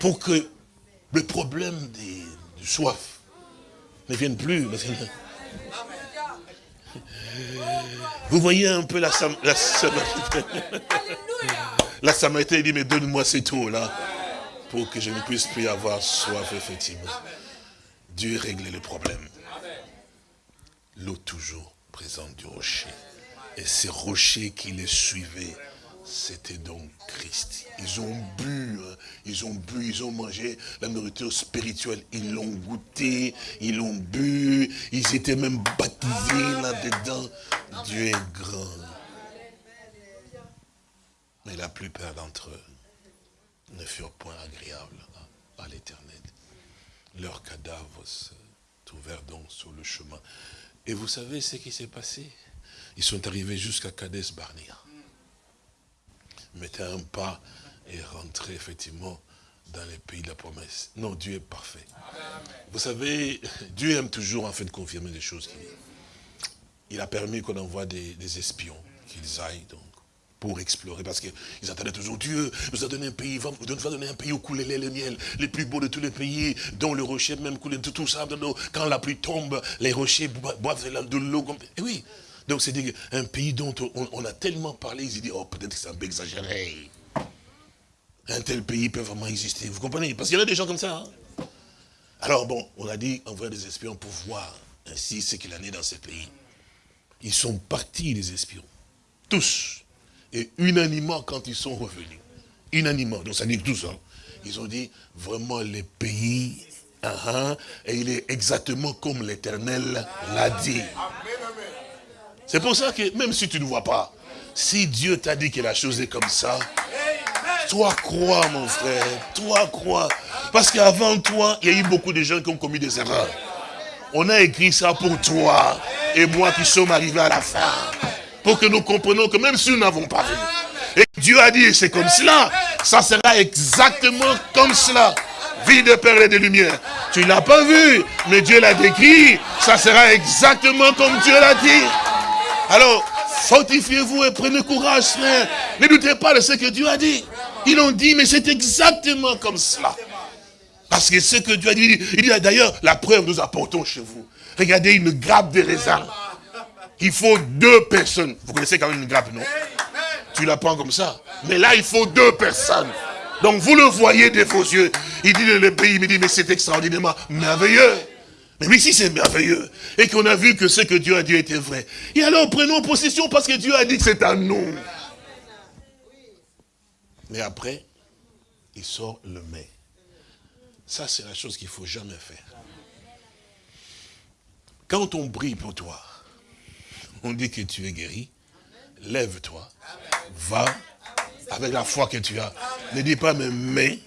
Pour que le problème des, de soif ne vienne plus. Vous voyez un peu la, la Samaritaine. La dit, mais donne-moi cette eau-là pour que je ne puisse plus avoir soif, effectivement. Dieu réglait le problème. L'eau toujours présente du rocher. Et ces rochers qui les suivaient, c'était donc Christ. Ils ont bu, hein. ils ont bu, ils ont mangé la nourriture spirituelle. Ils l'ont goûté, ils l'ont bu, ils étaient même baptisés là-dedans. Dieu est grand. Mais la plupart d'entre eux ne furent point agréables à, l'éternel. Leurs cadavres se trouvèrent donc sur le chemin. Et vous savez ce qui s'est passé? Ils sont arrivés jusqu'à Kades Barnea. Mettaient un pas et rentraient effectivement dans les pays de la promesse. Non, Dieu est parfait. Vous savez, Dieu aime toujours en fait confirmer les choses qu'il dit. Il a permis qu'on envoie des, des espions, qu'ils aillent donc pour explorer, parce qu'ils attendaient toujours Dieu, nous a donné un pays, va nous donner un pays où coulait le miel, les plus beaux de tous les pays, dont le rocher même coulait tout, tout ça, quand la pluie tombe, les rochers boivent de l'eau. Et oui, donc c'est un pays dont on, a tellement parlé, ils disent, oh peut-être que c'est un peu exagéré. Un tel pays peut vraiment exister, vous comprenez? Parce qu'il y en a des gens comme ça. Hein. Alors bon, on a dit envoyer des espions pour voir ainsi ce qu'il en est dans ces pays. Ils sont partis, les espions. Tous. Et unanimement, quand ils sont revenus, unanimement, donc ça dit tout ça, ils ont dit, vraiment, les pays, uh et il est exactement comme l'Éternel l'a dit. C'est pour ça que, même si tu ne vois pas, si Dieu t'a dit que la chose est comme ça, toi crois, mon frère, toi crois. Parce qu'avant toi, il y a eu beaucoup de gens qui ont commis des erreurs. On a écrit ça pour toi et moi qui sommes arrivés à la fin pour que nous comprenions que même si nous n'avons pas vu, et Dieu a dit, c'est comme cela, ça sera exactement comme cela. Vie de perles et de lumière. Tu l'as pas vu, mais Dieu l'a décrit, ça sera exactement comme Dieu l'a dit. Alors, fortifiez-vous et prenez courage, frère. Ne doutez pas de ce que Dieu a dit. Ils l'ont dit, mais c'est exactement comme cela. Parce que ce que Dieu a dit, il dit d'ailleurs, la preuve nous apportons chez vous. Regardez une grappe de raisin il faut deux personnes. Vous connaissez quand même une grappe, non? Tu la prends comme ça. Mais là, il faut deux personnes. Donc vous le voyez de vos yeux. Il dit le pays, il me dit, mais c'est extraordinairement merveilleux. Mais ici c'est merveilleux. Et qu'on a vu que ce que Dieu a dit était vrai. Et alors prenons possession parce que Dieu a dit que c'est à nous. Mais après, il sort le mais. Ça, c'est la chose qu'il ne faut jamais faire. Quand on brille pour toi, on dit que tu es guéri, lève-toi, va, avec la foi que tu as. Ne dis pas, mais, mais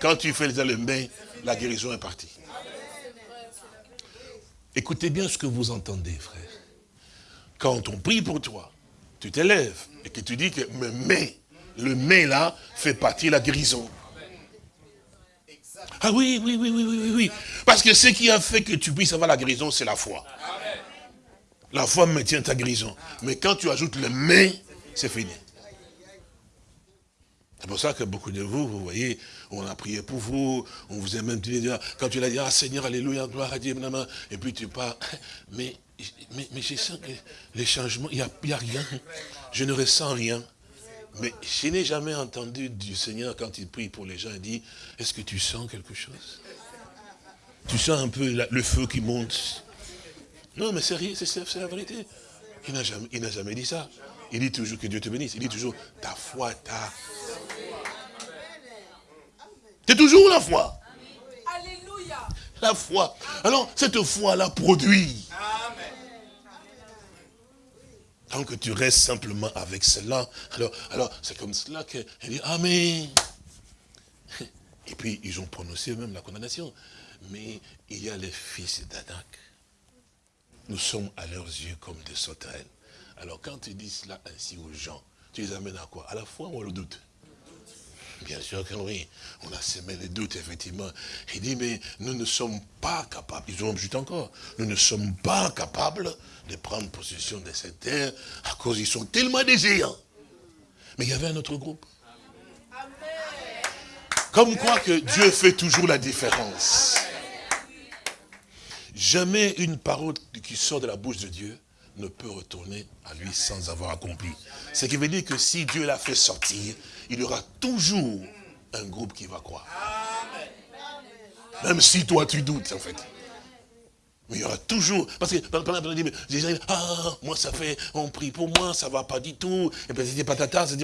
quand tu fais le mais, la guérison est partie. Écoutez bien ce que vous entendez, frère. Quand on prie pour toi, tu t'élèves et que tu dis que mais, mais, le mais là fait partie de la guérison. Ah oui, oui, oui, oui, oui, oui. Parce que ce qui a fait que tu puisses avoir la guérison, c'est la foi. La foi maintient ta guérison. Mais quand tu ajoutes le mais, c'est fini. C'est pour ça que beaucoup de vous, vous voyez, on a prié pour vous, on vous a même dit, quand tu l'as dit, ah Seigneur, Alléluia, gloire à Dieu, et puis tu pars, mais, je sens que les changements, il n'y a, a rien, je ne ressens rien. Mais je n'ai jamais entendu du Seigneur, quand il prie pour les gens, il dit, est-ce que tu sens quelque chose? Tu sens un peu le feu qui monte non, mais c'est la vérité. Il n'a jamais, jamais dit ça. Il dit toujours que Dieu te bénisse. Il dit toujours, ta foi ta... C'est toujours la foi. Alléluia. La foi. Alors, cette foi-là produit. Tant que tu restes simplement avec cela, alors, alors c'est comme cela qu'elle dit Amen. Et puis, ils ont prononcé même la condamnation. Mais il y a les fils d'Anak nous sommes à leurs yeux comme des sauterelles. Alors quand tu dis cela ainsi aux gens, tu les amènes à quoi? À la foi ou au doute? Bien sûr que oui. On a semé les doutes, effectivement. Il dit, mais nous ne sommes pas capables, ils ont juste encore, nous ne sommes pas capables de prendre possession de cette terre à cause ils sont tellement désirants. Mais il y avait un autre groupe. Comme quoi que Dieu fait toujours la différence. Jamais une parole qui sort de la bouche de Dieu ne peut retourner à lui sans avoir accompli. Ce qui veut dire que si Dieu l'a fait sortir, il y aura toujours un groupe qui va croire. Même si toi tu doutes en fait. Mais il y aura toujours, parce que pendant on dit, ah, moi ça fait, on prie pour moi, ça va pas du tout, et puis c'est patata, c'est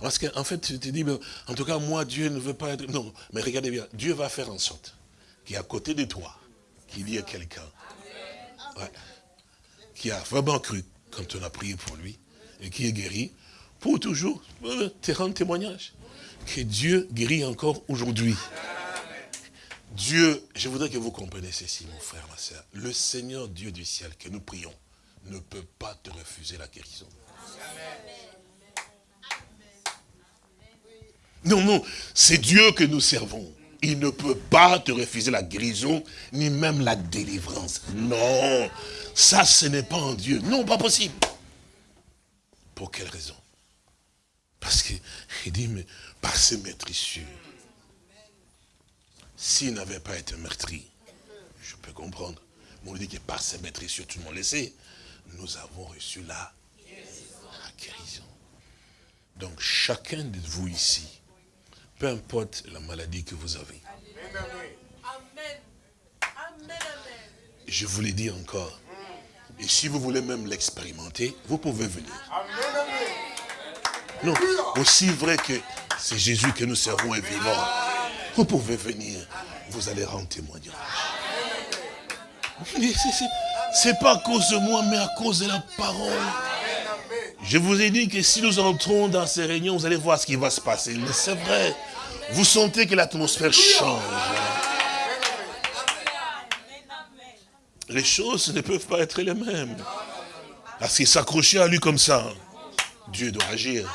parce qu'en fait, tu te dis, en tout cas, moi, Dieu ne veut pas être, non, mais regardez bien, Dieu va faire en sorte qu'il y a à côté de toi, qu'il y ait quelqu'un, qui a vraiment cru quand on a prié pour lui, et qui est guéri, pour toujours euh, te rendre témoignage, que Dieu guérit encore aujourd'hui. Dieu, je voudrais que vous compreniez ceci, mon frère, ma soeur. Le Seigneur Dieu du ciel que nous prions ne peut pas te refuser la guérison. Non, non, c'est Dieu que nous servons. Il ne peut pas te refuser la guérison, ni même la délivrance. Non, ça ce n'est pas en Dieu. Non, pas possible. Pour quelle raison? Parce qu'il dit, mais par ses maîtrissures, s'il n'avait pas été meurtri, je peux comprendre. Mais on dit que par ses maîtrissures, tout le monde le sait, nous avons reçu la guérison. Donc chacun de vous ici, peu importe la maladie que vous avez. Je vous l'ai dit encore. Et si vous voulez même l'expérimenter, vous pouvez venir. Non, aussi vrai que c'est Jésus que nous servons est vivant. Vous pouvez venir, vous allez rendre témoignage. C'est pas à cause de moi, mais à cause de la parole. Je vous ai dit que si nous entrons dans ces réunions, vous allez voir ce qui va se passer. Mais c'est vrai. Vous sentez que l'atmosphère change. Les choses ne peuvent pas être les mêmes. Parce qu'il s'accrochait à lui comme ça. Dieu doit agir.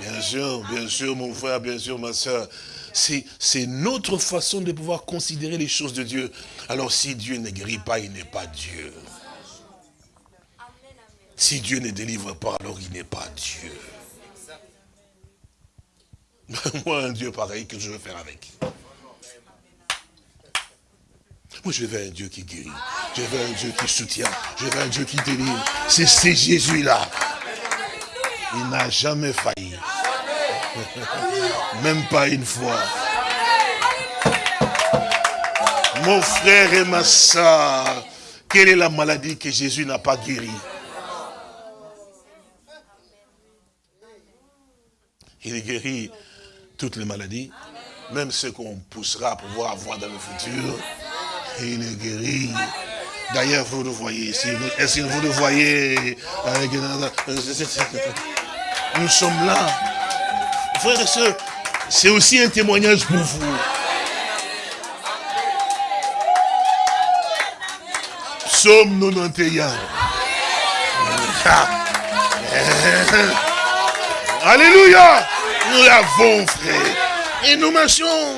Bien sûr, bien sûr, mon frère, bien sûr, ma soeur. C'est notre façon de pouvoir considérer les choses de Dieu. Alors si Dieu ne guérit pas, il n'est pas Dieu. Si Dieu ne délivre pas, alors il n'est pas Dieu. Moi, un Dieu pareil, que je veux faire avec Moi, je veux un Dieu qui guérit. Je veux un Dieu qui soutient. Je veux un Dieu qui délivre. C'est Jésus-là. Il n'a jamais failli. Même pas une fois. Mon frère et ma soeur, quelle est la maladie que Jésus n'a pas guérie? Il guérit toutes les maladies, même ce qu'on poussera à pouvoir avoir dans le futur. Il est guéri. D'ailleurs, vous le voyez ici. Est-ce que vous le voyez? Nous sommes là. Frères et sœurs, c'est aussi un témoignage pour vous. Psaume 91. Alléluia. Nous l'avons, frère. Et nous marchons.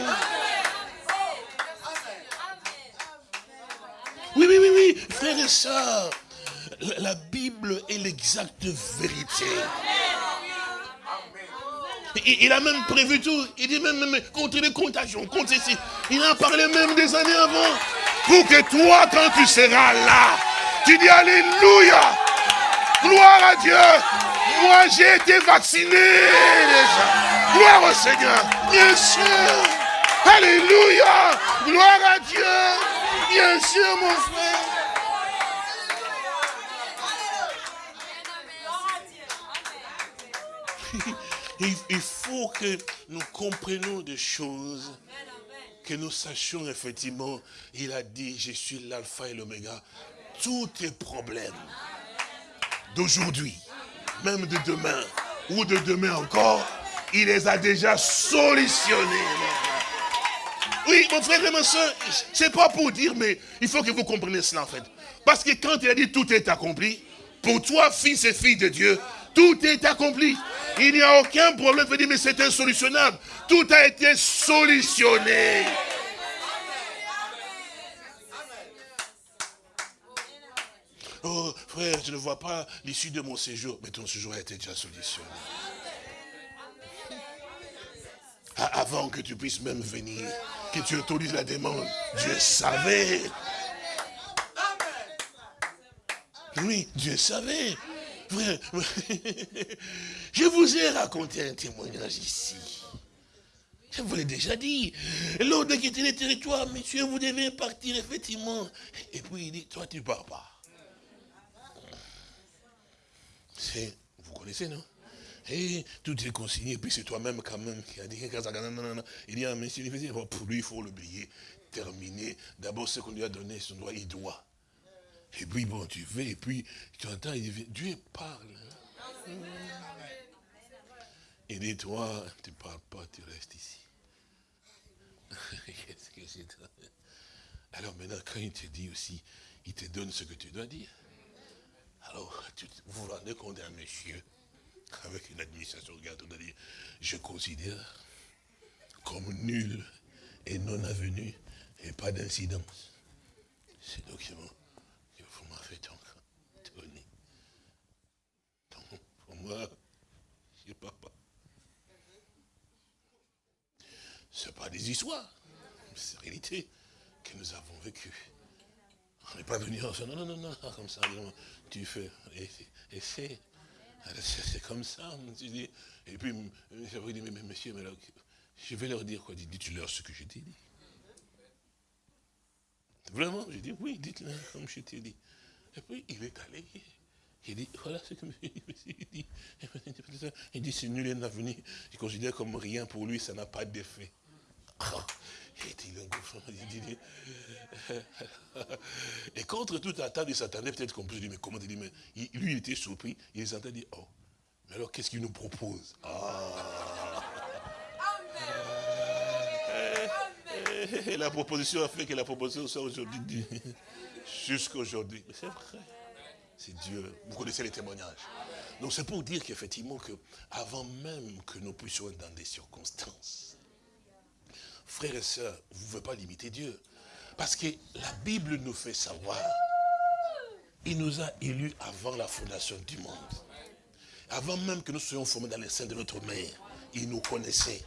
Oui, oui, oui, oui, frères et sœurs. La Bible est l'exacte vérité. Il, a même prévu tout. Il dit même, même contre les contagions, contre ceci. Il en parlé même des années avant. Pour que toi, quand tu seras là, tu dis Alléluia. Gloire à Dieu. Moi, j'ai été vacciné déjà. Gloire au Seigneur. Bien sûr. Alléluia. Gloire à Dieu. Bien sûr, mon frère. il, faut que nous comprenions des choses, que nous sachions effectivement, il a dit, je suis l'alpha et l'oméga. Tous tes problèmes d'aujourd'hui, même de demain, ou de demain encore, il les a déjà solutionnés. Oui, mon frère et ma soeur, c'est pas pour dire, mais il faut que vous compreniez cela en fait. Parce que quand il a dit tout est accompli, pour toi, fils et filles de Dieu, tout est accompli. Il n'y a aucun problème. dire, mais c'est insolutionnable. Tout a été solutionné. Oh, frère, je ne vois pas l'issue de mon séjour. Mais ton séjour a été déjà solutionné. Avant que tu puisses même venir, que tu autorises la demande, Dieu savait. Oui, Dieu savait. Je vous ai raconté un témoignage ici. Je vous l'ai déjà dit. Lors de quitter les territoires, monsieur, vous devez partir, effectivement. Et puis il dit, toi, tu pars pas. Vous connaissez, non? Et tout est consigné, puis c'est toi-même quand même qui a dit, il dit, ah, monsieur, pour lui, il faut l'oublier. Terminé. D'abord, ce qu'on lui a donné, son droit, il doit. Et puis, bon, tu fais, et puis, tu entends, il Dieu parle. Il dit, toi, tu ne parles pas, tu restes ici. Alors maintenant, quand il te dit aussi, il te donne ce que tu dois dire. Alors, vous vous rendez compte d'un monsieur, avec une administration, dit, je considère comme nul et non avenu et pas d'incidence. Ces documents que vous m'avez donc donné. Donc, pour moi, je ne pas. Ce pas des histoires, c'est la réalité que nous avons vécue. On n'est pas venu en disant, non, non, non, non, comme ça, tu fais, et, c'est, c'est comme ça. Et puis, j'avais dit, mais, mais monsieur, mais je vais leur dire quoi? Dites-leur ce que je t'ai dit. Vraiment, j'ai dit, oui, dites-le comme je t'ai dit. Et puis, il est allé. Il dit, voilà ce que monsieur dit. Il dit, c'est nul et venu. Il considère comme rien pour lui, ça n'a pas d'effet. Et contre toute attente, il s'attendait peut-être qu'on puisse dire, mais comment il dit, mais lui il était surpris, il s'entendait dire, oh, mais alors qu'est-ce qu'il nous propose? Ah. Et la proposition a fait que la proposition soit aujourd'hui, jusqu'à aujourd'hui. Mais c'est vrai, c'est Dieu. Vous connaissez les témoignages. Donc c'est pour dire qu'effectivement, que avant même que nous puissions être dans des circonstances, frères et sœurs, vous ne pouvez pas limiter Dieu. Parce que la Bible nous fait savoir, il nous a élus avant la fondation du monde. Avant même que nous soyons formés dans les seins de notre mère, il nous connaissait.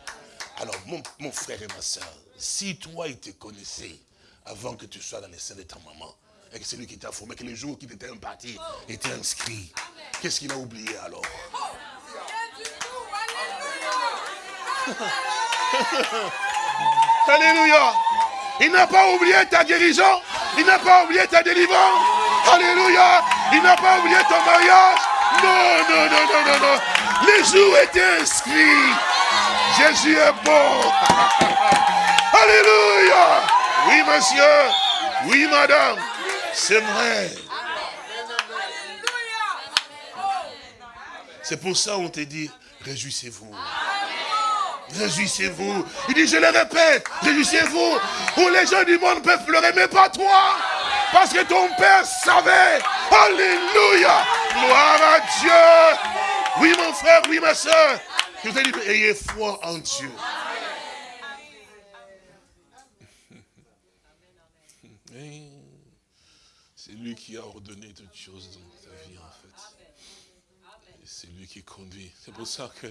Alors, mon, frère et ma soeur, si toi, il te connaissait avant que tu sois dans les seins de ta maman, et que c'est lui qui t'a formé, que les jours qui t'étaient impartis étaient inscrits, qu'est-ce qu'il a oublié alors? Alléluia. Il n'a pas oublié ta guérison. Il n'a pas oublié ta délivrance. Alléluia. Il n'a pas oublié ton mariage. Non, non, non, non, non, non. Les jours étaient inscrits. Jésus est bon. Alléluia. Oui, monsieur. Oui, madame. C'est vrai. C'est pour ça qu'on te dit, réjouissez-vous. Réjouissez-vous. Il dit, je le répète, réjouissez-vous. Où les gens du monde peuvent pleurer, mais pas toi. Parce que ton Père savait. Alléluia. Gloire à Dieu. Oui, mon frère, oui, ma soeur. Je vous ai ayez foi en Dieu. C'est lui qui a ordonné toutes choses dans ta vie, en fait. C'est lui qui conduit. C'est pour ça que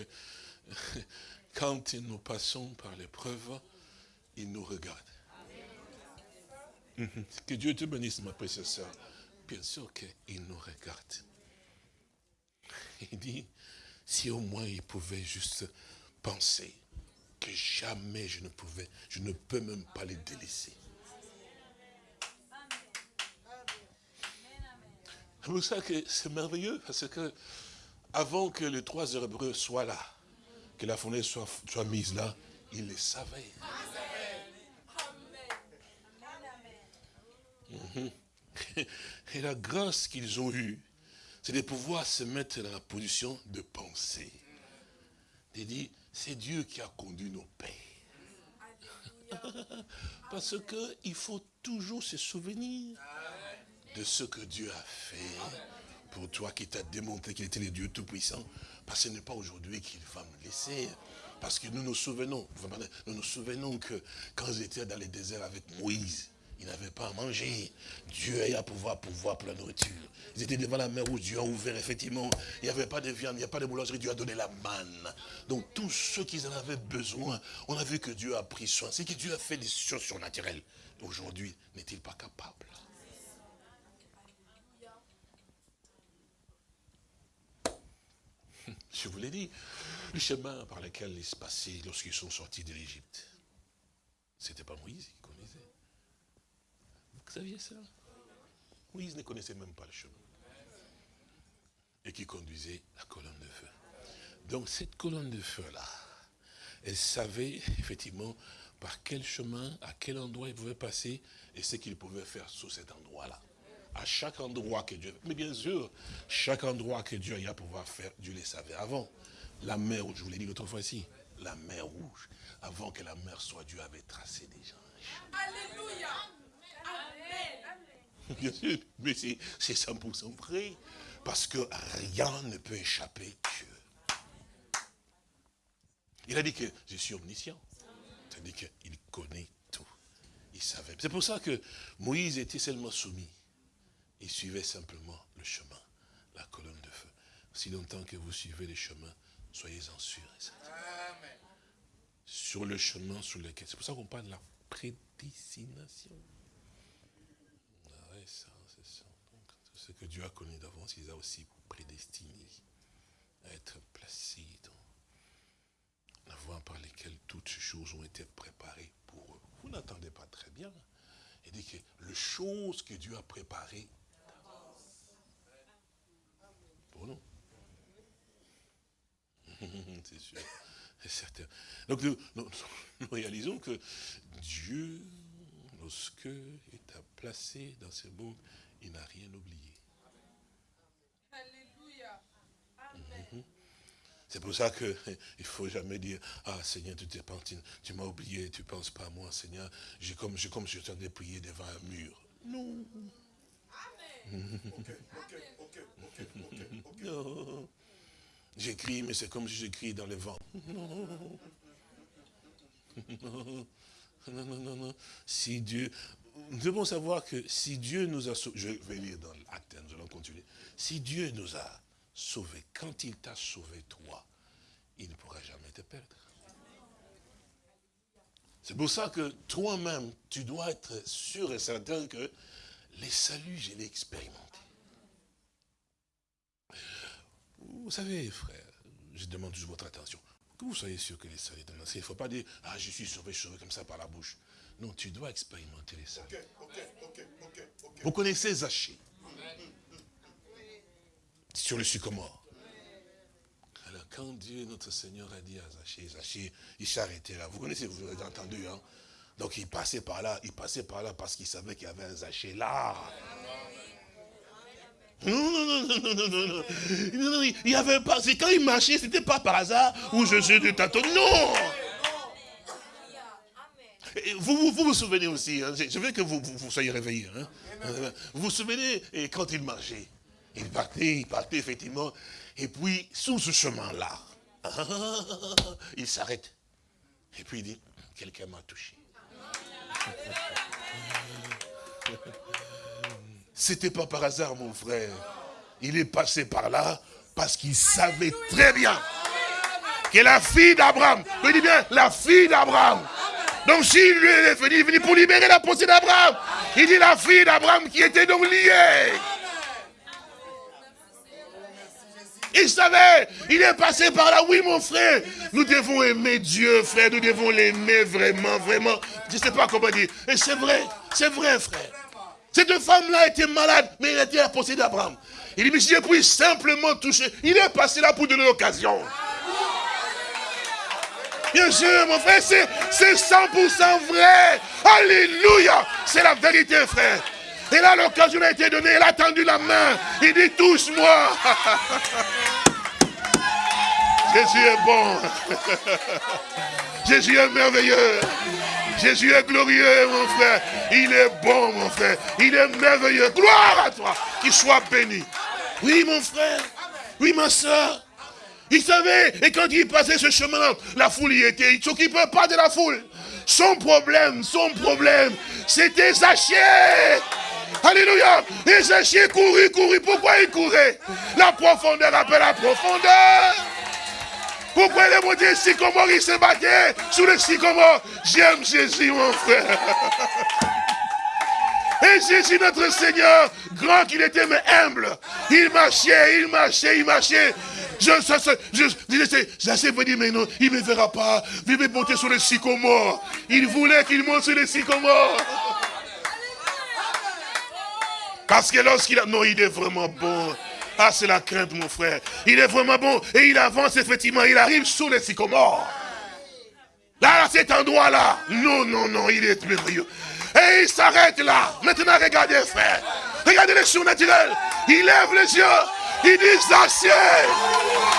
quand nous passons par l'épreuve, il nous regarde. Mhm. Que Dieu te bénisse, ma précieuse. Bien sûr qu'il nous regarde. Il dit, si au moins il pouvait juste penser que jamais je ne pouvais, je ne peux même pas les délaisser. C'est pour ça que c'est merveilleux, parce que avant que les trois Hébreux soient là, que la fenêtre soit, soit mise là, il le savait. Mhm. Et la grâce qu'ils ont eue, c'est de pouvoir se mettre dans la position de penser. De dire, c'est Dieu qui a conduit nos pères. Parce qu'il faut toujours se souvenir de ce que Dieu a fait pour toi, qui t'a démontré qu'il était le Dieu Tout-Puissant. Parce que ce n'est pas aujourd'hui qu'il va me laisser. Parce que nous nous souvenons, nous nous souvenons que quand ils étaient dans le désert avec Moïse, ils n'avaient pas à manger. Dieu a pouvoir pouvoir pour la nourriture. Ils étaient devant la mer où Dieu a ouvert, effectivement. Il n'y avait pas de viande, il n'y a pas de boulangerie, Dieu a donné la manne. Donc tous ceux qui en avaient besoin, on a vu que Dieu a pris soin. C'est que Dieu a fait des choses surnaturelles. Aujourd'hui, n'est-il pas capable? Je vous l'ai dit, le chemin par lequel ils se passaient lorsqu'ils sont sortis de l'Égypte, c'était pas Moïse qui connaissait. Vous saviez ça? Moïse ne connaissait même pas le chemin. Et qui conduisait la colonne de feu. Donc cette colonne de feu-là, elle savait effectivement par quel chemin, à quel endroit il pouvait passer et ce qu'il pouvait faire sous cet endroit-là. À chaque endroit que Dieu... Mais bien sûr, chaque endroit que Dieu a pouvoir faire, Dieu les savait avant. La mer rouge, je vous l'ai dit l'autre fois ici, la mer rouge, avant que la mer soit, Dieu avait tracé des gens. Alléluia. Amen. Bien sûr, mais c'est 100% vrai. Parce que rien ne peut échapper Dieu. Il a dit que je suis omniscient. C'est-à-dire qu'il connaît tout. Il savait. C'est pour ça que Moïse était seulement soumis. Il suivait simplement le chemin, la colonne de feu. Si longtemps que vous suivez les chemins, soyez-en sûrs Sur le chemin sur lequel. C'est pour ça qu'on parle de la prédestination. Ah ça, c'est ça. ce que Dieu a connu d'avance, il a aussi prédestiné à être placé dans la voie par laquelle toutes ces choses ont été préparées pour eux. Vous n'entendez pas très bien. Il dit que les choses que Dieu a préparées pour nous. C'est sûr, c'est certain. Donc nous, réalisons que Dieu, lorsque il t'a placé dans ce monde, il n'a rien oublié. Alléluia. Amen. Mhm. C'est pour ça qu'il ne faut jamais dire, ah Seigneur, tu t'es parti, tu m'as oublié, tu ne penses pas à moi, Seigneur. J'ai comme, comme je t'en prié devant un mur. Non. Non. J'écris, mais c'est comme si j'écris dans le vent. Non. Non, non, non, non. Si Dieu, nous devons savoir que si Dieu nous a sauvés, je vais lire dans l'Athènes, nous allons continuer. Si Dieu nous a sauvé. Quand il t'a sauvé, toi, il ne pourra jamais te perdre. C'est pour ça que toi-même, tu dois être sûr et certain que les saluts, je l'ai expérimenté. Vous savez, frère, je demande toujours votre attention. Que vous soyez sûr que les saluts, il ne faut pas dire, ah, je suis sauvé, sauvé comme ça par la bouche. Non, tu dois expérimenter les saluts. vous connaissez Zaché? Sur le sycomore. Alors quand Dieu, notre Seigneur, a dit à Zachée, Zachée, il s'est arrêté là. Vous connaissez, vous avez entendu, hein? Donc il passait par là, il passait par là parce qu'il savait qu'il y avait un Zachée là. Non, non, non, non, non, non, non. non, il n'y avait pas. Quand il marchait, c'était pas par hasard où je suis de tâton. Non! Vous, vous, vous, vous souvenez aussi, hein, je veux que vous, vous, soyez réveillés. Hein. Vous vous souvenez et quand il marchait il partait, il partait effectivement. Et puis, sous ce chemin-là, il s'arrête. Et puis il dit, quelqu'un m'a touché. C'était pas par hasard, mon frère. Il est passé par là parce qu'il savait très bien que la fille d'Abraham, il dit bien, la fille d'Abraham. Donc s'il lui est venu, il est venu pour libérer la pensée d'Abraham. Il dit la fille d'Abraham qui était donc liée. Il savait, il est passé par là. Oui, mon frère, nous devons aimer Dieu, frère. Nous devons l'aimer vraiment, vraiment. Je ne sais pas comment dire. Et c'est vrai, c'est vrai, frère. Cette femme-là était malade, mais elle était à la d'Abraham. Il dit, mais si je puis simplement toucher, il est passé là pour donner l'occasion. Bien sûr, mon frère, c'est 100% vrai. Alléluia. C'est la vérité, frère. Et là, l'occasion a été donnée. Elle a tendu la main. Il dit, touche-moi. Jésus est bon. Jésus est merveilleux. Jésus est glorieux, mon frère. Il est bon, mon frère. Il est merveilleux. Gloire à toi. Qu'il soit béni. Oui, mon frère. Oui, ma soeur. Il savait, et quand il passait ce chemin, la foule y était. Il ne s'occupait pas de la foule. Son problème, son problème, c'était Zachée. Alléluia. Et Zachée courait, courait. Pourquoi il courait La profondeur appelle la profondeur. Pourquoi les maudits sycomores, il se battait sous le sycomore J'aime Jésus, mon frère. Et Jésus, notre Seigneur, grand qu'il était, mais humble. Il marchait, il marchait, il marchait. Je, ça, ça, je, je, vous dire, mais non, il ne me verra pas. Il veut monter sur le sycomore. Il voulait qu'il monte sur le sycomore. Parce que lorsqu'il a... Non, il est vraiment bon. Ah, c'est la crainte, mon frère. Il est vraiment bon. Et il avance, effectivement. Il arrive sous les sycomores. Là, à cet endroit-là. Non, non, non, il est merveilleux. Et il s'arrête là. Maintenant, regardez, frère. Regardez les surnaturels. Il lève les yeux. Il dit, Zaché.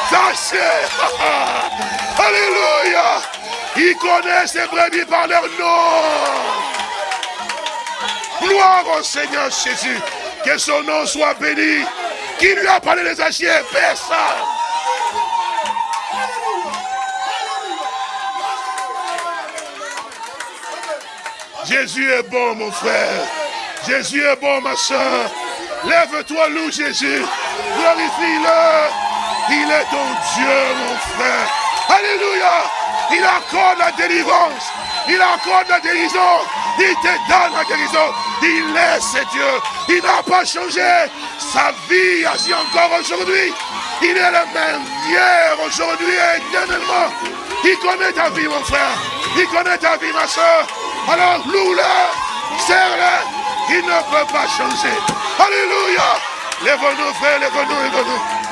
Zaché. Alléluia. Il connaît ses brebis par leur nom. Gloire au Seigneur Jésus. Que son nom soit béni. Qui lui a parlé des Zaché Personne. Jésus est bon, mon frère. Jésus est bon, ma soeur. Lève-toi, loue Jésus. Glorifie-le. Il est ton Dieu, mon frère. Alléluia. Il accorde la délivrance. Il accorde la guérison. Il te donne la guérison. Il est Dieu. Il n'a pas changé. Sa vie agit encore aujourd'hui. Il est le même hier, aujourd'hui et éternellement. Il connaît ta vie, mon frère. Il connaît ta vie, ma soeur. Alors loue-le, serre-le, il ne peut pas changer. Alléluia. Lève-nous, frère, lève-nous, lève-nous.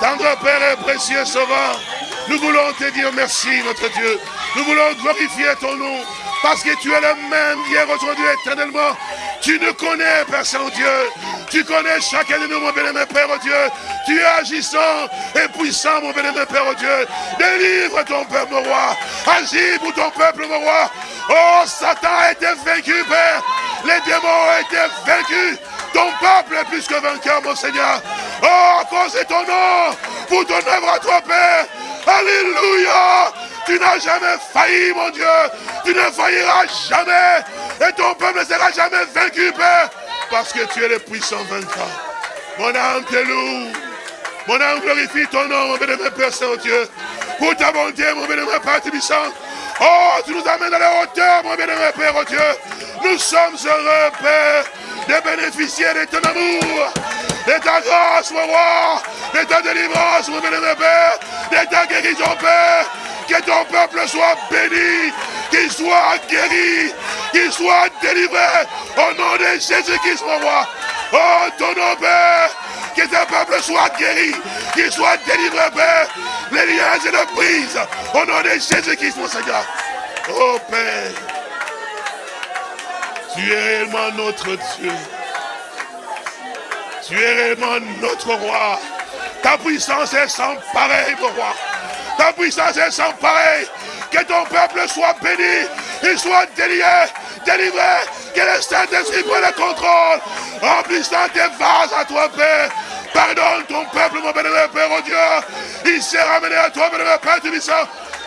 Tendre Père et précieux Sauveur, nous voulons te dire merci, notre Dieu. Nous voulons glorifier ton nom. Parce que tu es le même hier, aujourd'hui, éternellement. Tu nous connais, Père Saint-Dieu. Tu connais chacun de nous, mon bien-aimé Père, oh Dieu. Tu es agissant et puissant, mon bien-aimé Père, oh Dieu. Délivre ton peuple, mon roi. Agis pour ton peuple, mon roi. Oh, Satan a été vaincu, Père. Les démons ont été vaincus. Ton peuple est plus que vainqueur, mon Seigneur. Oh, à cause de ton nom, pour ton œuvre à toi, Père. Alléluia. Tu n'as jamais failli, mon Dieu. Tu ne failliras jamais. Et ton peuple ne sera jamais vaincu, Père. Parce que tu es le puissant vainqueur. Mon âme te. Mon âme glorifie ton nom, mon bénémoine Père Saint-Dieu. Pour ta bonté, mon bénémoine Père Tibissant. Oh, tu nous amènes à la hauteur, mon bien-aimé Père, oh Dieu. Nous sommes heureux, Père, de bénéficier de ton amour, de ta grâce, mon roi, de ta délivrance, mon bien-aimé Père, de ta guérison, Père. Que ton peuple soit béni, qu'il soit guéri, qu'il soit délivré au nom de Jésus-Christ, mon roi. Oh, ton nom, Père, que ton peuple soit guéri, qu'il soit délivré, Père. Les liens et les prises au nom de Jésus-Christ, mon Seigneur. Oh, Père, tu es réellement notre Dieu. Tu es réellement notre roi. Ta puissance est sans pareil, mon roi. Ta puissance est sans pareil. Que ton peuple soit béni, il soit délié, délivré, que le Saint-Esprit prenne le contrôle, remplissant tes vases à toi, Père. Pardonne ton peuple, mon bénévole Père, oh Dieu. Il s'est ramené à toi, bénévole Père Tubissant.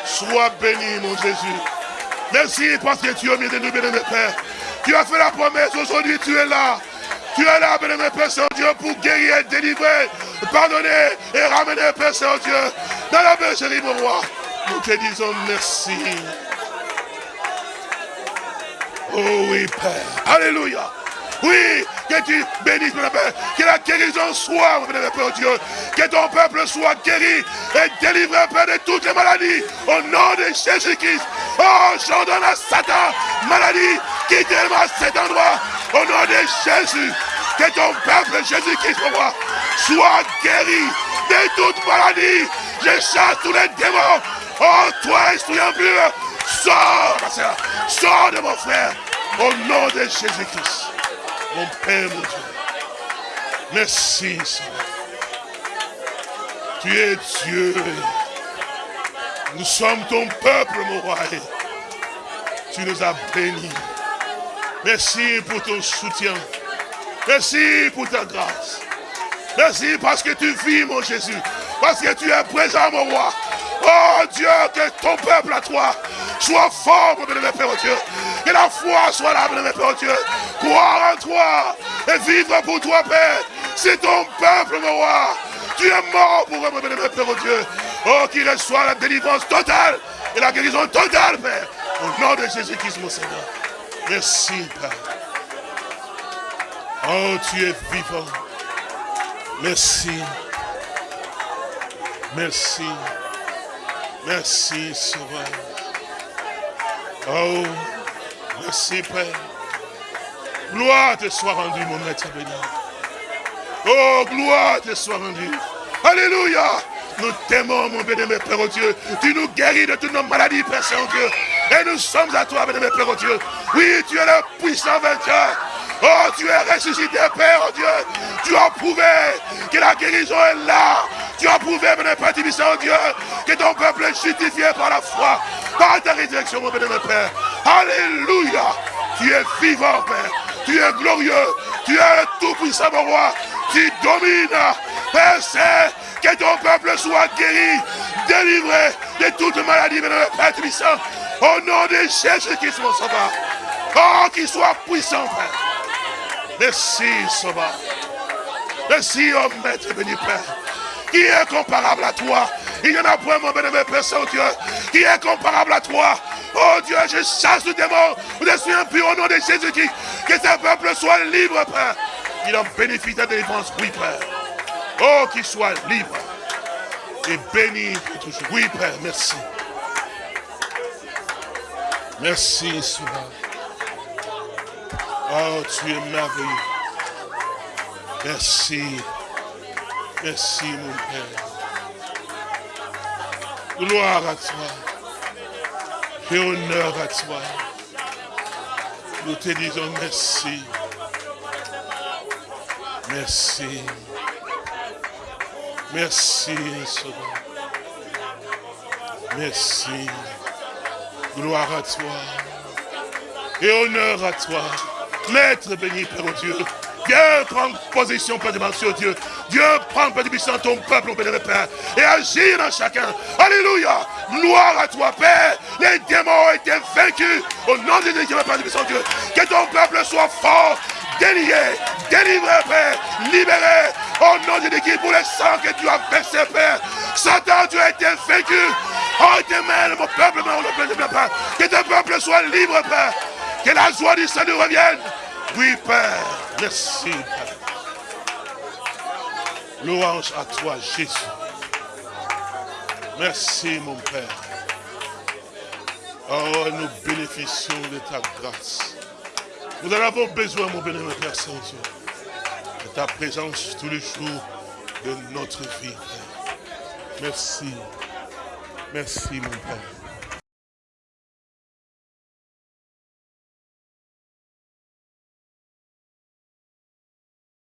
Sois béni, mon Jésus. Merci parce que tu es au milieu de nous, bénévole Père. Tu as fait la promesse, aujourd'hui tu es là. Tu es là, bénévole Père Saint-Dieu, pour guérir, délivrer, pardonner et ramener, Père Saint-Dieu, dans la bergerie, mon roi. Nous te disons merci. Oh oui, Père. Alléluia. Oui, que tu bénisses, mon Père. Que la guérison soit, mon Père Dieu. Que ton peuple soit guéri et délivré, Père, de toutes les maladies. Au nom de Jésus-Christ. Oh, j'ordonne à Satan, maladie, quittez-moi cet endroit. Au nom de Jésus. Que ton peuple, Jésus-Christ, mon roi, soit guéri de toute maladie. Je chasse tous les démons. Oh, toi, esprit impur, sors, ma soeur. Sors de mon frère. Au nom de Jésus-Christ. Mon Père, mon Dieu. Merci, Seigneur. Tu es Dieu. Nous sommes ton peuple, mon roi. Tu nous as bénis. Merci pour ton soutien. Merci pour ta grâce. Merci parce que tu vis, mon Jésus. Parce que tu es présent, mon roi. Oh Dieu, que ton peuple à toi soit fort, mon bénévole Père, Dieu. Que la foi soit là, mon Père, oh Dieu. Croire en toi et vivre pour toi, Père. C'est ton peuple, mon roi. Tu es mort pour eux, mon bénévole Père, Dieu. Oh, qu'il reçoit la délivrance totale et la guérison totale, Père. Au nom de Jésus-Christ, mon Seigneur. Merci, Père. Oh, tu es vivant. Merci. Merci. Merci, Sauveur. Oh, merci, Père. Gloire te soit rendue, mon maître béni. Oh, gloire te soit rendue. Alléluia. Nous t'aimons, mon bénémoine Père au Dieu. Tu nous guéris de toutes nos maladies, Père Saint-Dieu. Et nous sommes à toi, bénémoine Père au Dieu. Oui, tu es le puissant vainqueur. Oh, tu es ressuscité, Père, oh Dieu. Tu as prouvé que la guérison est là. Tu as prouvé, mon Père oh Dieu, que ton peuple est justifié par la foi, par ta résurrection, mon bénémoine Père. Alléluia. Tu es vivant, Père. Tu es glorieux. Tu es tout-puissant, mon roi. Tu domines. Père, c'est que ton peuple soit guéri, délivré de toute maladie, mon Père puissant. Au nom de Jésus-Christ, mon sauveur. Oh, qu'il soit puissant, Père. Merci, Sauveur. Merci, oh Maître béni Père. Qui est comparable à toi Il n'y en a point, mon bénévole Père Saint-Dieu. Qui est comparable à toi Oh Dieu, je chasse le démon. Je suis impur au nom de Jésus-Christ. Que ce peuple soit libre, Père. Il en bénéficie de délivrance. Oui, Père. Oh, qu'il soit libre. Et béni toujours. Oui, Père, merci. Merci, Sauveur. Oh, tu es merveilleux. Merci. Merci, mon Père. Gloire à toi. Et honneur à toi. Nous te disons merci. Merci. Merci, Sauveur. Merci. Gloire à toi. Et honneur à toi. Maître béni, Père oh Dieu. Viens prendre position, Père de Dieu, Dieu. Dieu prend, Père de ton peuple, Père, Père, et agir dans chacun. Alléluia. Gloire à toi, Père. Les démons ont été vaincus. Au nom de Dieu, Père de Dieu. Que ton peuple soit fort, délié, délivré, Père, libéré. Au nom de Dieu, pour le sang que tu as versé, Père. Satan, tu as été vaincu. Oh, témène, mon peuple, mon Père. Que ton peuple soit libre, Père. Que la joie du salut revienne. Oui, Père. Merci, Père. Louange à toi, Jésus. Merci, mon Père. Oh, nous bénéficions de ta grâce. Nous en avons besoin, mon bénémoine Père Saint-Dieu, de ta présence tous les jours de notre vie, Père. Merci. Merci, mon Père.